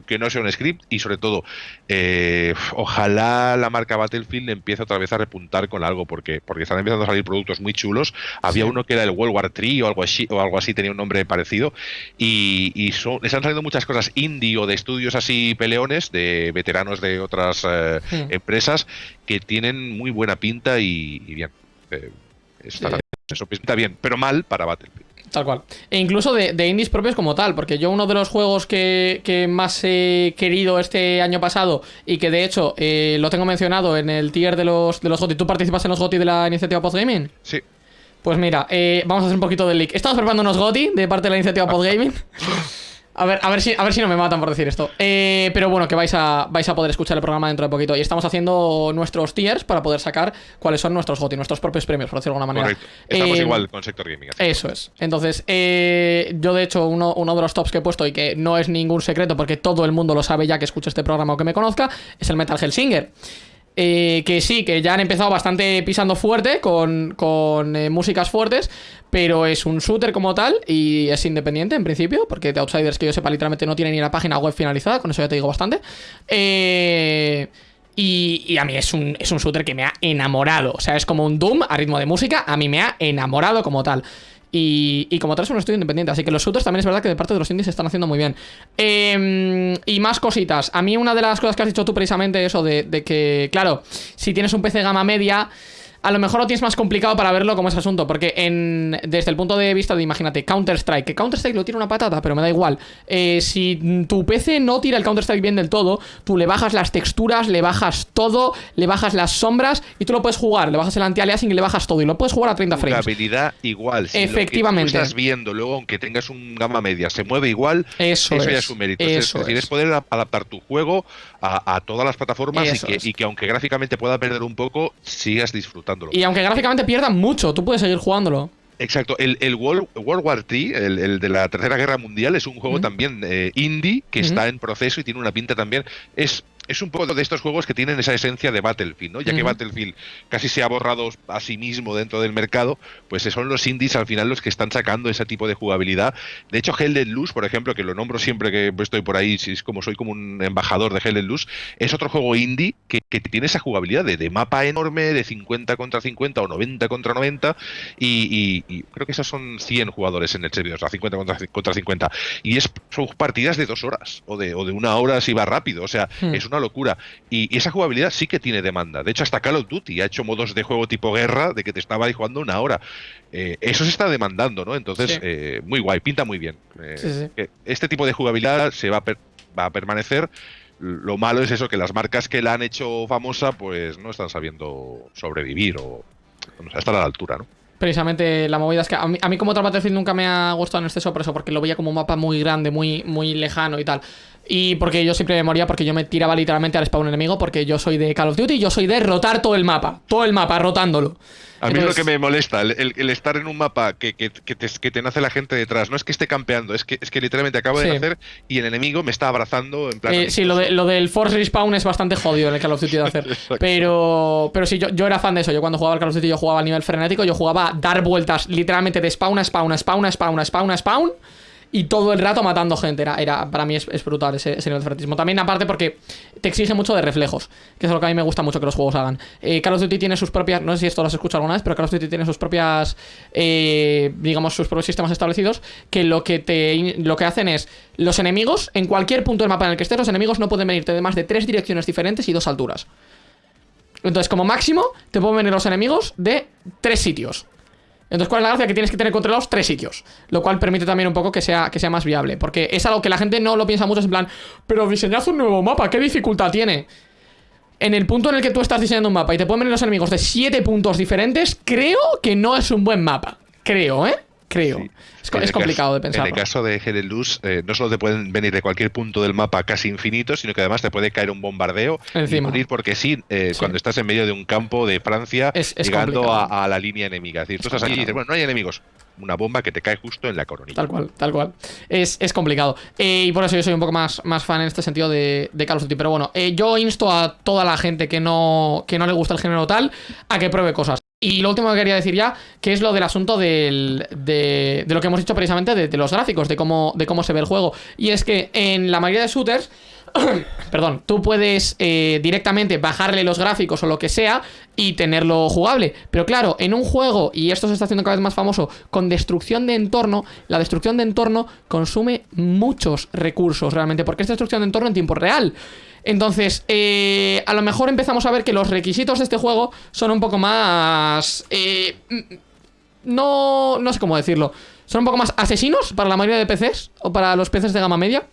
que no sea un script y sobre todo, eh, ojalá la marca Battlefield empiece otra vez a repuntar con algo, porque, porque están empezando a salir productos muy chulos. Había Sí. uno que era el World War 3 o algo así, o algo así tenía un nombre parecido, y, y son, les han salido muchas cosas indie o de estudios así peleones, de veteranos de otras eh, empresas, que tienen muy buena pinta y, y bien. eh, está- Sí. Eso pinta bien, pero mal para Battlefield. Tal cual. E incluso de, de indies propios como tal, porque yo uno de los juegos que, que más he querido este año pasado y que de hecho eh, lo tengo mencionado en el tier de los, de los GOTY, ¿tú participas en los GOTY de la iniciativa Podgaming? Sí. Pues mira, eh, vamos a hacer un poquito de leak. Estamos preparando unos GOTY de parte de la iniciativa Podgaming. A ver, a ver si, a ver si no me matan por decir esto. Eh, pero bueno, que vais a, vais a poder escuchar el programa dentro de poquito. Y estamos haciendo nuestros tiers para poder sacar cuáles son nuestros GOTY, nuestros propios premios, por decirlo de alguna manera. Correcto. Estamos Eh, igual con Sector Gaming. así. eso es. Entonces, eh, yo de hecho, uno, uno de los tops que he puesto y que no es ningún secreto porque todo el mundo lo sabe ya que escucha este programa o que me conozca, es el Metal Hellsinger. Eh, que sí, que ya han empezado bastante pisando fuerte con, con eh, músicas fuertes, pero es un shooter como tal y es independiente en principio, porque The Outsiders, que yo sepa, literalmente no tiene ni la página web finalizada, con eso ya te digo bastante. Eh, y, y a mí es un, es un shooter que me ha enamorado. O sea, es como un Doom a ritmo de música. A mí me ha enamorado como tal. Y, como tal es un estudio independiente. Así que los shooters también es verdad que de parte de los indies se están haciendo muy bien. Eh, y más cositas. A mí una de las cosas que has dicho tú precisamente eso de, de que, claro, si tienes un PC gama media... A lo mejor lo tienes más complicado para verlo como ese asunto, porque en, desde el punto de vista de, imagínate, Counter-Strike, que Counter-Strike lo tira una patata, pero me da igual. Eh, si tu PC no tira el Counter-Strike bien del todo, tú le bajas las texturas, le bajas todo, le bajas las sombras y tú lo puedes jugar. Le bajas el anti-aliasing y le bajas todo y lo puedes jugar a 30 frames. Jugabilidad igual. Si Efectivamente. Lo que tú estás viendo, luego, aunque tengas un gama media, se mueve igual. Eso ya es, es un mérito. eso es decir, es. es poder adaptar tu juego a, a todas las plataformas y que, es. y que aunque gráficamente pueda perder un poco, sigas disfrutándolo. Y aunque gráficamente pierdan mucho, tú puedes seguir jugándolo. Exacto, el, el World, World War III, el, el de la Tercera Guerra Mundial, es un juego también eh, indie que está en proceso y tiene una pinta también. Es, es un poco de estos juegos que tienen esa esencia de Battlefield, ¿no? Ya que. Battlefield casi se ha borrado a sí mismo dentro del mercado, pues son los indies al final los que están sacando ese tipo de jugabilidad. De hecho, Hell Let Loose, por ejemplo, que lo nombro siempre que estoy por ahí, si es como soy como un embajador de Hell Let Loose, es otro juego indie que, que tiene esa jugabilidad de, de mapa enorme, de 50 contra 50 o 90 contra 90, y, y- y creo que esos son 100 jugadores en el servidor, o sea, 50 contra, contra 50. Y es, son partidas de dos horas o de, o de una hora si va rápido, o sea, Hmm. es una locura. Y, y esa jugabilidad sí que tiene demanda. De hecho, hasta Call of Duty ha hecho modos de juego tipo guerra de que te estaba ahí jugando una hora. Eh, eso se está demandando, ¿no? Entonces, Sí. eh, muy guay, pinta muy bien. Eh, Sí, sí. que Este tipo de jugabilidad se va a per- va a permanecer. Lo malo es eso, que las marcas que la han hecho famosa, pues no están sabiendo sobrevivir o, o sea, estar a la altura, ¿no? Precisamente la movida es que a mí, a como otro nunca me ha gustado en exceso por eso, porque lo veía como un mapa muy grande, muy, muy lejano y tal. Y porque yo siempre me moría porque yo me tiraba literalmente al spawn enemigo porque yo soy de Call of Duty, yo soy de rotar todo el mapa, todo el mapa, rotándolo. A mí es lo que me molesta, el, estar en un mapa que, que- que te, que te nace la gente detrás. No es que esté campeando, es que, es que literalmente acabo Sí. de nacer y el enemigo me está abrazando en plan. Eh, sí, lo, de, lo del Force Respawn es bastante jodido en el Call of Duty de hacer. Pero, pero sí, yo, yo era fan de eso. Yo cuando jugaba al Call of Duty, yo jugaba a nivel frenético. Yo jugaba a dar vueltas literalmente de spawn a spawn a spawn a spawn a spawn a spawn. Y todo el rato matando gente. Era, era, para mí es, brutal ese, ese de frenetismo. También, aparte, porque te exige mucho de reflejos. Que es lo que a mí me gusta mucho que los juegos hagan. Eh, Call of Duty tiene sus propias. No sé si esto lo has escuchado alguna vez, pero Call of Duty tiene sus propias. eh, digamos, sus propios sistemas establecidos. Que lo que te lo que hacen es. Los enemigos, en cualquier punto del mapa en el que estés, los enemigos no pueden venirte de más de tres direcciones diferentes y dos alturas. Entonces, como máximo, te pueden venir los enemigos de tres sitios. Entonces, ¿cuál es la gracia? Que tienes que tener controlados tres sitios. Lo cual permite también un poco que sea, que sea más viable. Porque es algo que la gente no lo piensa mucho. Es en plan, pero diseñad un nuevo mapa, ¿qué dificultad tiene? En el punto en el que tú estás diseñando un mapa y te pueden venir los enemigos de siete puntos diferentes, creo que no es un buen mapa. Creo, ¿eh? Creo. Sí. Es, complicado caso- de pensar. En el caso de Hell Luz, eh, no solo te pueden venir de cualquier punto del mapa casi infinito, sino que además te puede caer un bombardeo Encima. y morir porque sí, eh, Sí. cuando estás en medio de un campo de Francia Es- es llegando a, a la línea enemiga. Es decir, tú estás allí y dices, bueno, no hay enemigos. Una bomba que te cae justo en la coronilla. Tal cual, tal cual. Es, es complicado. Eh, y por eso yo soy un poco más, más fan en este sentido de, de Call of Duty. Pero bueno, eh, yo insto a toda la gente que no, que no le gusta el género tal a que pruebe cosas. Y lo último que quería decir ya, que es lo del asunto del- de, de lo que hemos dicho precisamente de, de los gráficos, de cómo, de cómo se ve el juego. Y es que en la mayoría de shooters, perdón, tú puedes eh, directamente bajarle los gráficos o lo que sea y tenerlo jugable. Pero claro, en un juego, y esto se está haciendo cada vez más famoso, con destrucción de entorno, la destrucción de entorno consume muchos recursos realmente, porque es destrucción de entorno en tiempo real. Entonces, eh, a lo mejor empezamos a ver que los requisitos de este juego son un poco más... eh, mm, no, no sé cómo decirlo. Son un poco más asesinos para la mayoría de PCs o para los PCs de gama media.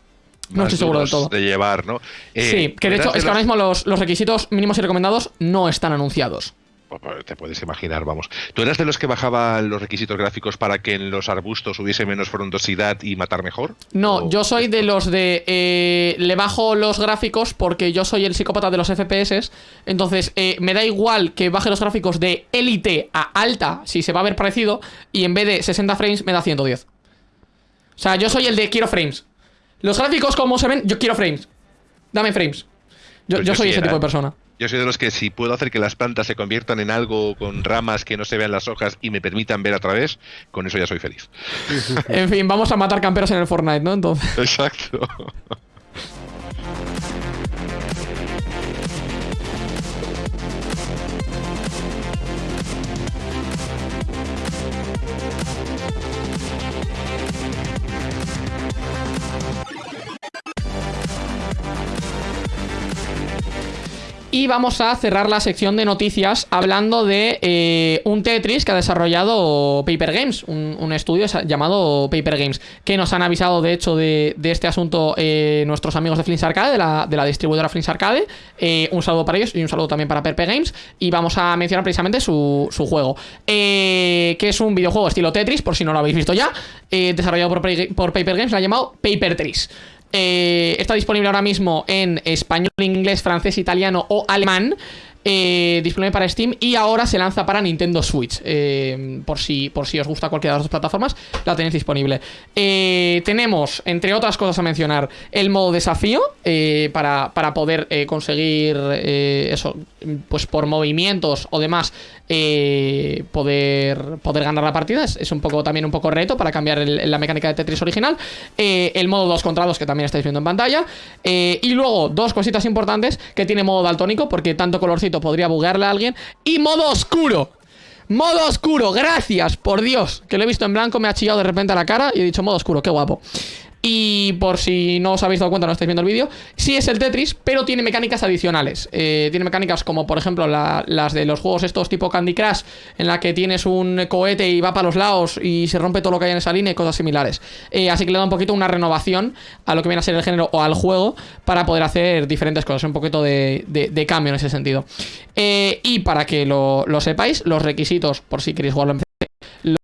No estoy seguro del todo. De llevar, ¿no? Eh, sí, que de hecho es que ahora mismo los, los requisitos mínimos y recomendados no están anunciados. Pues, Te puedes imaginar, vamos. ¿Tú eras de los que bajaban los requisitos gráficos para que en los arbustos hubiese menos frondosidad y matar mejor? No, ¿O- yo soy de los de... eh, le bajo los gráficos porque yo soy el psicópata de los FPS. Entonces, eh, me da igual que baje los gráficos de élite a alta, si se va a ver parecido, y en vez de 60 frames me da 110. O sea, yo soy el de quiero frames. Los gráficos como se ven, yo quiero frames. Dame frames. Yo, Pues yo yo soy sí ese era, tipo de ¿eh? persona. Yo soy de los que si puedo hacer que las plantas se conviertan en algo con ramas que no se vean las hojas y me permitan ver a través, con eso ya soy feliz. En fin, vamos a matar camperos en el Fortnite, ¿no? Entonces... Exacto. Y vamos a cerrar la sección de noticias hablando de eh, un Tetris que ha desarrollado Paper Games, un, estudio llamado Paper Games, que nos han avisado de hecho de, este asunto eh, nuestros amigos de Flins Arcade, de la, distribuidora Flins Arcade. Eh, un saludo para ellos y un saludo también para Paper Games. Y vamos a mencionar precisamente su, juego, que es un videojuego estilo Tetris, por si no lo habéis visto ya, desarrollado por, Pa- por Paper Games, lo ha llamado Paper Tris. Eh, está disponible ahora mismo en español, inglés, francés, italiano o alemán. eh, disponible para Steam y ahora se lanza para Nintendo Switch. eh, por, si, por si os gusta cualquiera de las dos plataformas, la tenéis disponible. Tenemos, entre otras cosas a mencionar, el modo desafío para, para poder conseguir eso, pues por movimientos o demás, eh, poder, poder ganar la partida. Es, un poco también un poco reto para cambiar la mecánica de Tetris original. Eh, el modo 2 contra 2 que también estáis viendo en pantalla. Eh, y luego dos cositas importantes que tiene modo daltónico porque tanto colorcito podría buguearle a alguien. Y modo oscuro. Modo oscuro, gracias, por Dios. Que lo he visto en blanco, me ha chillado de repente a la cara y he dicho modo oscuro, qué guapo. Y por si no os habéis dado cuenta, no estáis viendo el vídeo, sí es el Tetris, pero tiene mecánicas adicionales. Eh, tiene mecánicas como, por ejemplo, las de los juegos estos tipo Candy Crush, en la que tienes un cohete y va para los lados y se rompe todo lo que hay en esa línea y cosas similares. Eh, así que le da un poquito una renovación a lo que viene a ser el género o al juego para poder hacer diferentes cosas. Un poquito de, cambio en ese sentido. Eh, y para que lo, lo sepáis, los requisitos, por si queréis jugarlo en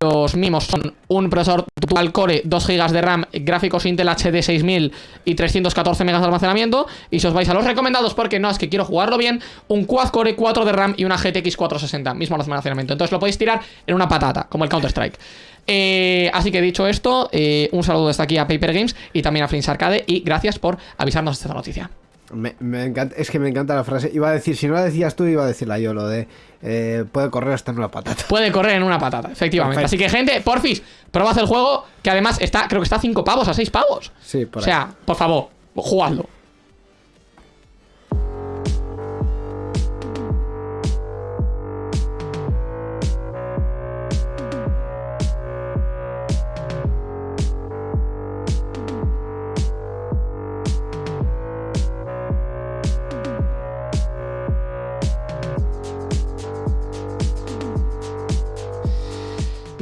los mismos son un procesador dual core, 2 GB de RAM, gráficos Intel HD 6000 y 314 MB de almacenamiento. Y si os vais a los recomendados, porque no es que quiero jugarlo bien, un quad core 4 de RAM y una GTX 460, mismo almacenamiento. Entonces lo podéis tirar en una patata, como el Counter-Strike. Eh, así que dicho esto, eh, un saludo desde aquí a Paper Games y también a Flinks Arcade. Y gracias por avisarnos de esta noticia. Me, encanta, es que me encanta la frase. Iba a decir, si no la decías tú, iba a decirla yo, lo de eh, puede correr hasta en una patata. Puede correr en una patata, efectivamente. Así que, gente, porfis, probad el juego, que además está, creo que está a 5 pavos, a 6 pavos. Sí, por O sea, por favor, jugadlo.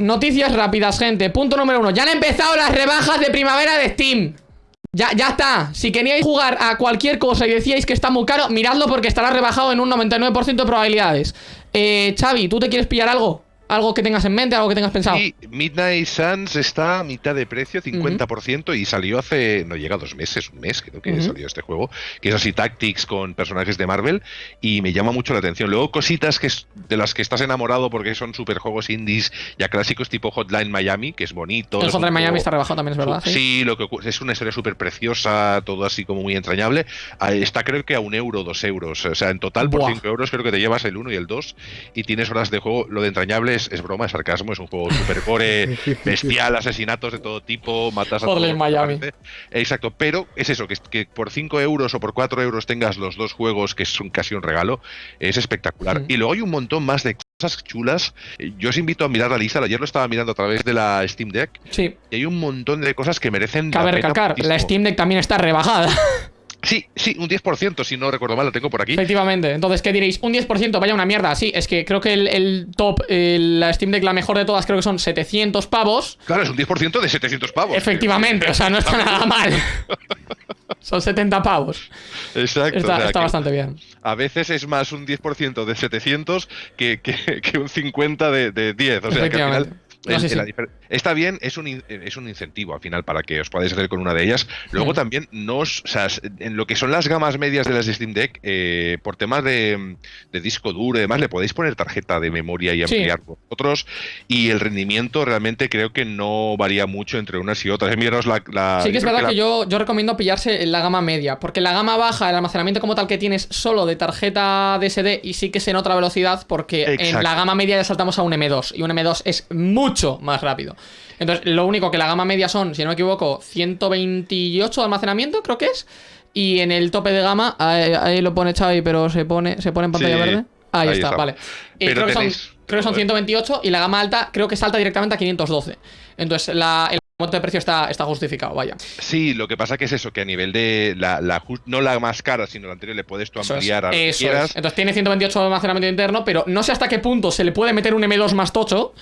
Noticias rápidas, gente. Punto número uno. Ya han empezado las rebajas de primavera de Steam. Ya, ya está. Si queríais jugar a cualquier cosa y decíais que está muy caro, miradlo porque estará rebajado en un 99% de probabilidades. Eh, Xavi, ¿tú te quieres pillar algo? ¿Algo que tengas en mente, algo que tengas pensado? Sí, Midnight Suns está a mitad de precio, 50%, y salió hace, no llega a dos meses, un mes creo que salió este juego, que es así Tactics con personajes de Marvel, y me llama mucho la atención. Luego cositas que es, de las que estás enamorado porque son super juegos indies ya clásicos tipo Hotline Miami, que es bonito. El Hotline Miami está rebajado también, es verdad. Sí, lo que es una historia súper preciosa, todo así como muy entrañable. Ah, está creo que a un euro, dos euros. O sea, en total por cinco euros creo que te llevas el uno y el dos, y tienes horas de juego. Lo de entrañable es, broma, es sarcasmo, es un juego super core, bestial, asesinatos de todo tipo, matas a todos. Miami. Exacto, pero es eso, que, que por 5 euros o por 4 euros tengas los dos juegos, que es un, casi un regalo, es espectacular. Y luego hay un montón más de cosas chulas. Yo os invito a mirar la lista. Ayer lo estaba mirando a través de la Steam Deck. Sí. Y hay un montón de cosas que merecen. Cabe recalcar, la Steam Deck también está rebajada. Sí, sí, un 10%, si no recuerdo mal, lo tengo por aquí. Efectivamente. Entonces, ¿qué diréis? Un 10%, vaya una mierda. Sí, es que creo que el, top, la Steam Deck, la mejor de todas, creo que son 700 pavos. Claro, es un 10% de 700 pavos. Efectivamente, o sea, no está nada mal. Son 70 pavos. Exacto. Está, bastante bien. A veces es más un 10% de 700 que, que, un 50 de, de 10. O sea, que al final está bien, es un, es un incentivo al final para que os podáis hacer con una de ellas. Luego también nos, o sea, en lo que son las gamas medias de las Steam Deck, eh, por temas de, disco duro y demás, le podéis poner tarjeta de memoria y ampliar vosotros. Y el rendimiento realmente creo que no varía mucho entre unas y otras. La, la, sí que es verdad que, yo, yo recomiendo pillarse en la gama media, porque la gama baja, el almacenamiento como tal que tienes solo de tarjeta DSD y sí que se nota velocidad, porque en la gama media ya saltamos a un M2 y un M2 es mucho más rápido. Entonces, lo único que la gama media son, si no me equivoco, 128 de almacenamiento, creo que es. Y en el tope de gama, ahí, lo pone Xavi, pero se pone, se pone en pantalla verde. Ahí, está, vale. creo, que son, creo, que son, 128 y la gama alta creo que salta directamente a 512. Entonces, la, el monto de precio está, está justificado, vaya. Sí, lo que pasa que es eso, que a nivel de la, no la más cara, sino la anterior, le puedes tú ampliar a lo eso Entonces tiene 128 de almacenamiento interno, pero no sé hasta qué punto se le puede meter un M2 más tocho.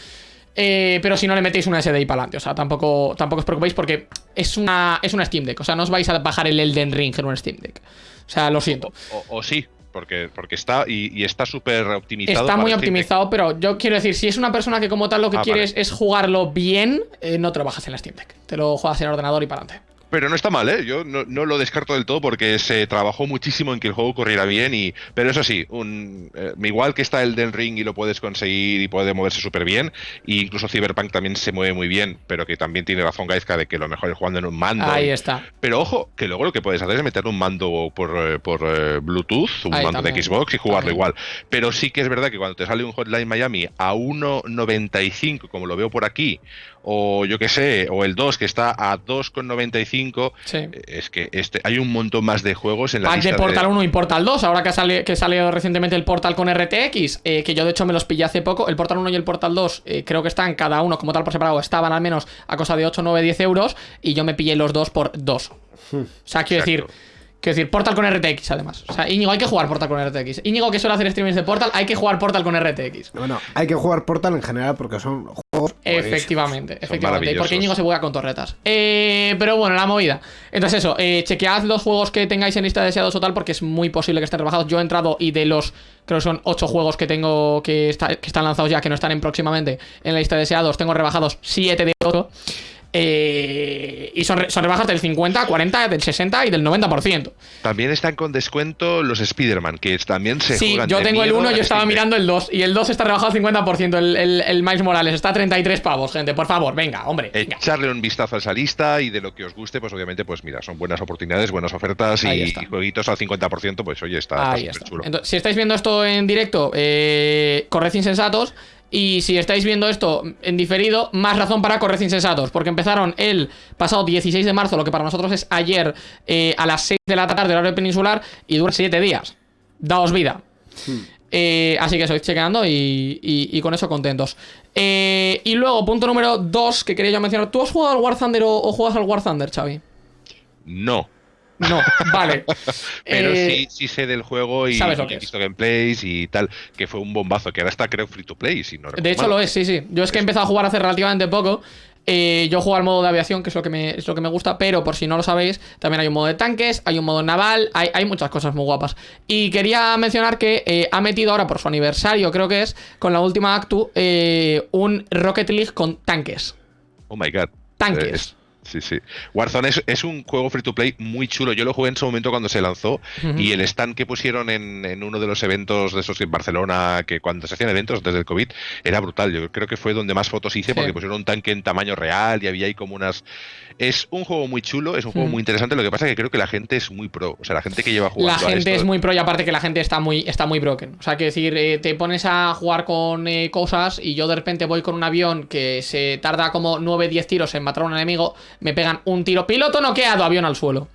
Eh, pero si no le metéis una SDI para adelante, o sea, tampoco, tampoco os preocupéis porque es una, es una Steam Deck, o sea, no os vais a bajar el Elden Ring en un Steam Deck. O sea, lo siento. O, sí, porque, porque está y, está súper optimizado. Está muy optimizado, pero yo quiero decir, si es una persona que como tal lo que ah, quieres es jugarlo bien, eh, no te lo bajas en la Steam Deck. Te lo juegas en ordenador y para adelante. Pero no está mal, ¿eh? Yo no, lo descarto del todo porque se trabajó muchísimo en que el juego corriera bien y... Pero eso sí, un, eh, igual que está el Den Ring y lo puedes conseguir y puede moverse súper bien, e incluso Cyberpunk también se mueve muy bien, pero que también tiene razón Gaizka de que lo mejor es jugando en un mando. Ahí está. Pero ojo, que luego lo que puedes hacer es meter un mando por, eh, por eh, Bluetooth, un mando de Xbox y jugarlo igual. Pero sí que es verdad que cuando te sale un Hotline Miami a 1.95, como lo veo por aquí, o yo que sé, o el 2 que está a 2,95 5. Sí. eh, Es que este hay un montón más de juegos en la Pack lista de Portal 1 y Portal 2, ahora que ha, sali- que salido recientemente el Portal con RTX, eh, que yo de hecho me los pillé hace poco, el Portal 1 y el Portal 2 eh, creo que están cada uno como tal por separado, estaban al menos a cosa de 8, 9, 10 euros y yo me pillé los dos por 2. O sea, quiero decir... Quiero decir, Portal con RTX además. O sea, Íñigo, hay que jugar Portal con RTX. Íñigo, que suele hacer streamings de Portal, hay que jugar Portal con RTX. Bueno, hay que jugar Portal en general porque son juegos. Efectivamente, efectivamente. maravillosos. Porque Íñigo se juega con torretas. Eh, pero bueno, la movida. Entonces, eso, eh, chequead los juegos que tengáis en lista de deseados o tal, porque es muy posible que estén rebajados. Yo he entrado y de los. Creo que son 8 juegos que tengo que, está- que están lanzados ya, que no están en próximamente en la lista de deseados. Tengo rebajados 7 de 8. Eh, y son, son rebajas del 50, 40, del 60 y del 90%. También están con descuento los Spider-Man, que también se Sí, juegan yo de tengo el miedo 1, a yo estaba Deck. mirando el 2. Y el 2 está rebajado al 50%. El, el, el Miles Morales está a 33 pavos, gente. Por favor, venga, hombre. venga. Echarle un vistazo a esa lista y de lo que os guste, pues obviamente, pues mira, son buenas oportunidades, buenas ofertas y, y jueguitos al 50%, pues oye, está Ahí está está. superchulo. Entonces, si estáis viendo esto en directo, eh, corred insensatos. Y si estáis viendo esto en diferido, más razón para correr insensatos. Porque empezaron el pasado 16 de marzo, lo que para nosotros es ayer, eh, a las 6 de la tarde, horario peninsular, y dura 7 días. Daos vida. Eh, así que sois chequeando y, y- y con eso contentos. Eh, y luego, punto número 2 que quería yo mencionar. ¿Tú has jugado al War Thunder o, o juegas al War Thunder, Xavi? No, No, vale. pero Eh, sí, sí sé del juego y, sabes lo y que he visto gameplays y tal, que fue un bombazo, que ahora está creo free to play, si no De hecho lo es, sí, sí. Yo es que he empezado a jugar hace relativamente poco. Eh, yo juego al modo de aviación, que es lo que, me, es lo que me gusta, pero por si no lo sabéis, también hay un modo de tanques, hay un modo naval, hay, hay muchas cosas muy guapas. Y quería mencionar que eh, ha metido ahora por su aniversario, creo que es, con la última Actu, eh, un Rocket League con tanques. Oh my god. Tanques. Sí, sí. Warzone es, es un juego free to play muy chulo. Yo lo jugué en su momento cuando se lanzó y el stand que pusieron en, en uno de los eventos de esos en Barcelona, que cuando se hacían eventos desde el COVID, era brutal. Yo creo que fue donde más fotos hice Sí. porque pusieron un tanque en tamaño real y había ahí como unas. Es un juego muy chulo, es un juego Ujú. muy interesante. Lo que pasa es que creo que la gente es muy pro. O sea, la gente que lleva jugando. La a gente esto- es muy pro y aparte que la gente está muy, está muy broken. O sea, que decir, eh, te pones a jugar con eh, cosas y yo de repente voy con un avión que se tarda como 9-10 tiros en matar a un enemigo, me pegan un tiro, piloto noqueado, avión al suelo.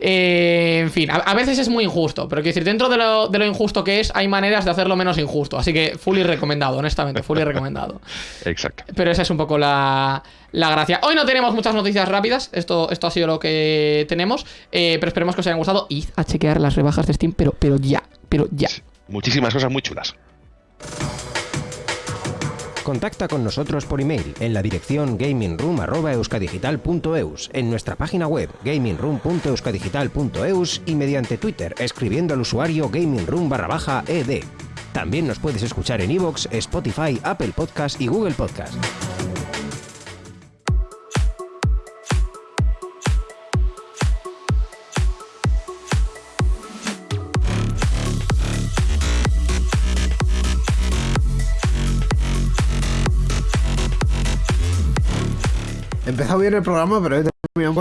Eh, en fin, a, a veces es muy injusto, pero quiero decir, dentro de lo, de lo injusto que es, hay maneras de hacerlo menos injusto. Así que fully recomendado, honestamente, fully recomendado. Exacto. Pero esa es un poco la, la gracia. Hoy no tenemos muchas noticias rápidas. Esto, esto ha sido lo que tenemos. Eh, pero esperemos que os hayan gustado. Id a chequear las rebajas de Steam, pero, pero ya. Pero ya. Muchísimas cosas muy chulas. Contacta con nosotros por email en la dirección gamingroom.euskadigital.eus, en nuestra página web gamingroom.euskadigital.eus y mediante Twitter escribiendo al usuario gamingroom barra baja ed. También nos puedes escuchar en iVoox, Spotify, Apple Podcast y Google Podcast. Empezó bien el programa, pero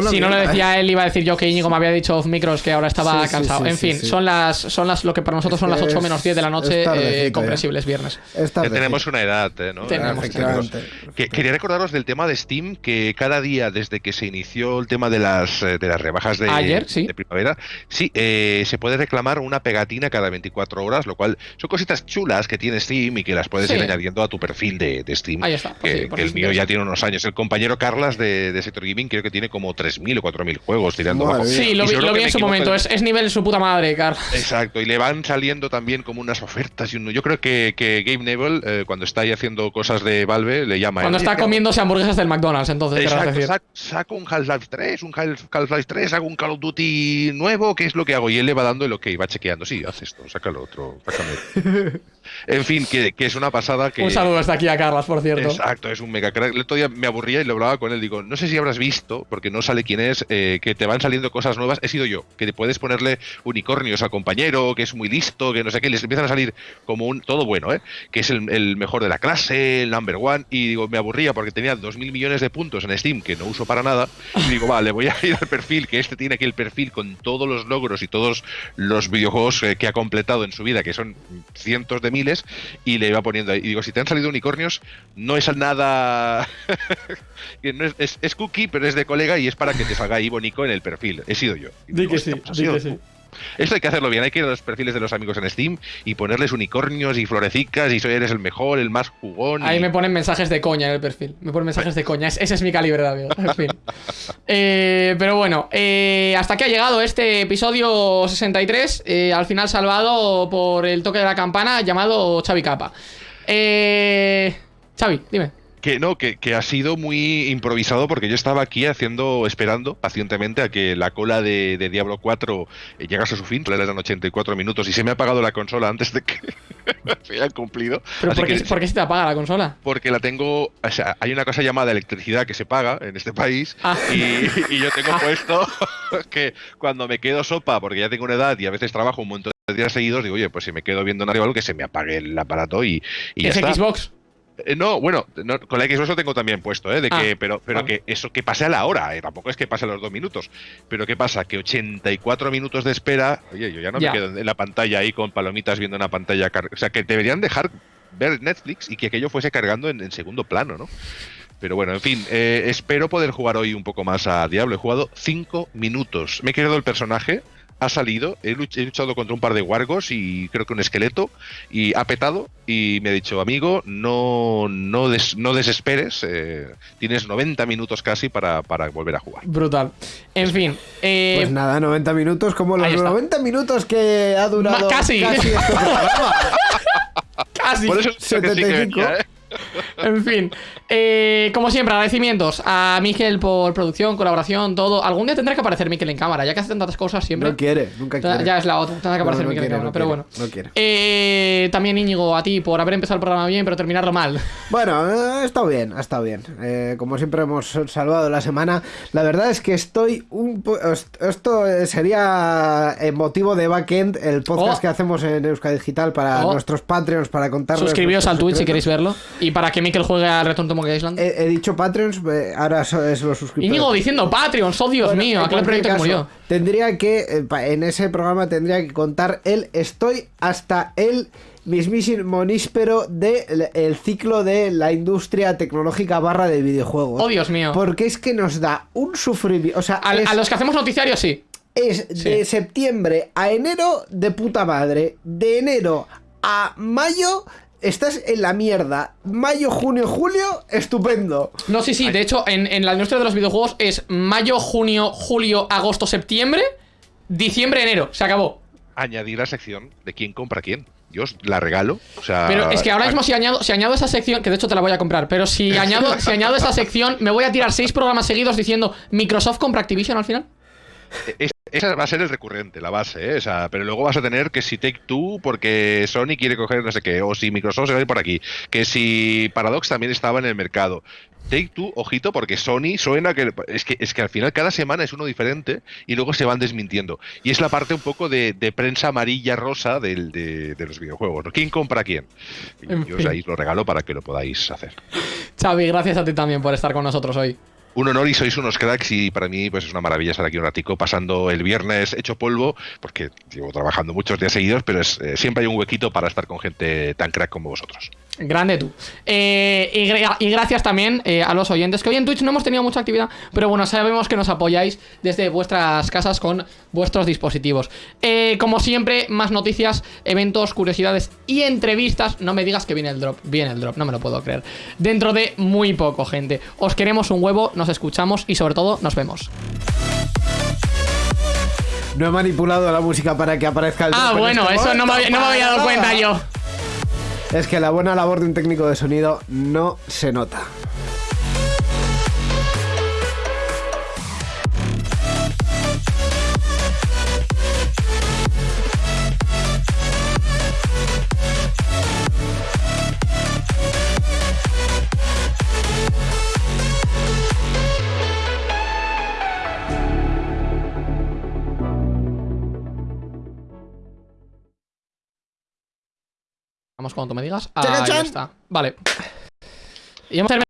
Si no lo ¿eh? decía él, iba a decir yo que Íñigo me había dicho off micros que ahora estaba Sí, cansado. sí, en fin, sí. son las son las lo que para nosotros son las 8 menos 10 de la noche, eh, ya. comprensibles viernes. Ya tenemos una edad, ¿eh? ¿no? Tenemos, Efectivamente. Que- quería recordaros del tema de Steam, que cada día desde que se inició el tema de las, eh, de las rebajas de, Ayer, sí. de primavera, sí, eh, se puede reclamar una pegatina cada 24 horas, lo cual son cositas chulas que tiene Steam y que las puedes Sí. ir añadiendo a tu perfil de, de Steam. Ahí está, pues Que, sí, por que el mío ya tiene unos años. El compañero Carlas de, de Sector Gaming creo que tiene como 3.000 o 4.000 juegos tirando Madre abajo. mía. Sí, lo vi, lo vi en su momento. en- Es, es nivel su puta madre, Carlos. Exacto, y le van saliendo también como unas ofertas. y uno- Yo creo que, que Gabe Neville, eh, cuando está ahí haciendo cosas de Valve, le llama. Cuando "Oye, está ¿qué hago?". comiéndose hamburguesas del McDonald's, entonces, Exacto, decir. sac- saco un Half-Life 3, un Half- Half-Life 3, hago un Call of Duty nuevo, ¿qué es lo que hago? Y él le va dando el ok, va chequeando, sí, haz esto, sácalo otro, sácame. en fin, que, que es una pasada que... Un saludo hasta aquí a Carlos, por cierto. Exacto, es un mega crack. El otro día me aburría y lo hablaba con él. Digo, no sé si habrás visto, porque no sale quién es, eh, que te van saliendo cosas nuevas. He sido yo, que te puedes ponerle unicornios al compañero, que es muy listo, que no sé qué. Les empiezan a salir como un todo bueno, ¿eh? Que es el, el mejor de la clase, el number one. Y digo, me aburría porque tenía dos mil millones de puntos en Steam que no uso para nada. Y digo, vale, voy a ir al perfil, que este tiene aquí el perfil con todos los logros y todos los videojuegos eh, que ha completado en su vida, que son cientos de miles, y le iba poniendo ahí. Y digo, si te han salido unicornios, no es nada. que no es, es, es cookie, pero es de colega y y es para que te salga ahí bonito en el perfil. He sido yo. Y Di digo, que "Hostia, sí, pues di que tú". sí. Esto hay que hacerlo bien, hay que ir a los perfiles de los amigos en Steam y ponerles unicornios y florecicas y soy eres el mejor, el más jugón. Ahí y- me ponen mensajes de coña en el perfil. Me ponen mensajes de coña. Es- ese es mi calibre de amigo. En fin. Eh, pero bueno, eh, hasta aquí ha llegado este episodio 63. eh, al final salvado por el toque de la campana llamado Xavi Capa. Eh, Xavi, dime. Que no, que, que ha sido muy improvisado porque yo estaba aquí haciendo, esperando pacientemente a que la cola de, de Diablo 4 eh, llegase a su fin, le eran 84 minutos y se me ha apagado la consola antes de que se hayan cumplido. ¿Pero por qué, que- por qué se te apaga la consola? porque la tengo, o sea, hay una cosa llamada electricidad que se paga en este país Ah. y, y yo tengo puesto que cuando me quedo sopa, porque ya tengo una edad y a veces trabajo un montón de días seguidos, digo, oye, pues si me quedo viendo un algo que se me apague el aparato y, y ya ¿Es está. Xbox? Eh, no, bueno, no, con la Xbox lo tengo también puesto, ¿eh? De Ah, que, pero pero vale. que eso que pase a la hora, ¿eh? tampoco es que pase a los dos minutos. Pero ¿qué pasa? Que 84 minutos de espera, oye, yo ya no me quedo en la pantalla ahí con palomitas viendo una pantalla. O sea, que deberían dejar ver Netflix y que aquello fuese cargando en, en segundo plano, ¿no? Pero bueno, en fin, eh, espero poder jugar hoy un poco más a Diablo. He jugado 5 minutos. Me he creado el personaje, ha salido, he, luch- he luchado contra un par de wargos y creo que un esqueleto, y ha petado y me ha dicho, amigo, no, no, des- no desesperes, eh, tienes 90 minutos casi para, para volver a jugar. Brutal. En fin. eh, Pues nada, 90 minutos, como los ahí está. 90 minutos que ha durado Ma- casi. este programa. casi. Por eso es lo que sí que 75. venía, ¿eh? En fin, eh, como siempre, agradecimientos a Miguel por producción, colaboración, todo. Algún día tendrá que aparecer Miquel en cámara, ya que hace tantas cosas siempre. No quiere, nunca quiere. Ya es la otra, tendrá que aparecer no Miquel en quiere, cámara, no pero quiere, bueno. no quiere. Eh, también Íñigo, a ti por haber empezado el programa bien, pero terminarlo mal. Bueno, eh, ha estado bien, ha estado bien. Eh, como siempre hemos salvado la semana. La verdad es que estoy un po- est- Esto eh, sería en motivo de backend, el podcast Oh. que hacemos en Euskadi Digital para Oh. nuestros Patreons, para contarles. Suscribíos al Twitch si queréis verlo. Y para que Miquel juegue al Return to Monkey Island. He, he dicho Patreons, ahora es los suscriptores. Íñigo diciendo Patreons, oh Dios Bueno, mío, aquel proyecto que caso, murió. Tendría que, eh, en ese programa tendría que contar el estoy hasta el mismísimo níspero del el ciclo de la industria tecnológica barra de videojuegos. Oh Dios mío. Porque es que nos da un sufrimiento. O sea, A, es, a los que hacemos noticiarios, sí. es Sí. de septiembre a enero de puta madre. De enero a mayo. Estás en la mierda. Mayo, junio, julio, estupendo. No, sí, sí. De hecho, en, en la industria de los videojuegos es mayo, junio, julio, agosto, septiembre, diciembre, enero. Se acabó. Añadir la sección de quién compra quién. Yo os la regalo. O sea, Pero es que ahora mismo si añado, si añado esa sección, que de hecho te la voy a comprar, pero si añado, si añado esa sección, me voy a tirar seis programas seguidos diciendo Microsoft compra Activision al final. Es- esa va a ser el recurrente, la base, ¿eh? O sea, pero luego vas a tener que si Take Two, porque Sony quiere coger no sé qué, o si Microsoft se va a ir por aquí, que si Paradox también estaba en el mercado. Take Two, ojito, porque Sony suena que es que es que al final cada semana es uno diferente y luego se van desmintiendo. Y es la parte un poco de, de prensa amarilla rosa del, de, de los videojuegos. ¿no? ¿Quién compra a quién? Y En yo os fin. ahí os lo regalo para que lo podáis hacer. Xavi, gracias a ti también por estar con nosotros hoy. Un honor y sois unos cracks y para mí pues es una maravilla estar aquí un ratico pasando el viernes hecho polvo porque llevo trabajando muchos días seguidos pero es, eh, siempre hay un huequito para estar con gente tan crack como vosotros. Grande tú. Eh, y, gra- y gracias también eh, a los oyentes, que hoy en Twitch no hemos tenido mucha actividad, pero bueno, sabemos que nos apoyáis desde vuestras casas con vuestros dispositivos. Eh, como siempre, más noticias, eventos, curiosidades y entrevistas. No me digas que viene el drop, viene el drop, no me lo puedo creer. Dentro de muy poco, gente. Os queremos un huevo, nos escuchamos y sobre todo nos vemos. No he manipulado la música para que aparezca el Ah, drop en bueno, este eso no me, había- no me había dado cuenta yo. Es que la buena labor de un técnico de sonido no se nota. Vamos cuando tú me digas. Ahí está. Vale. Y hemos terminado.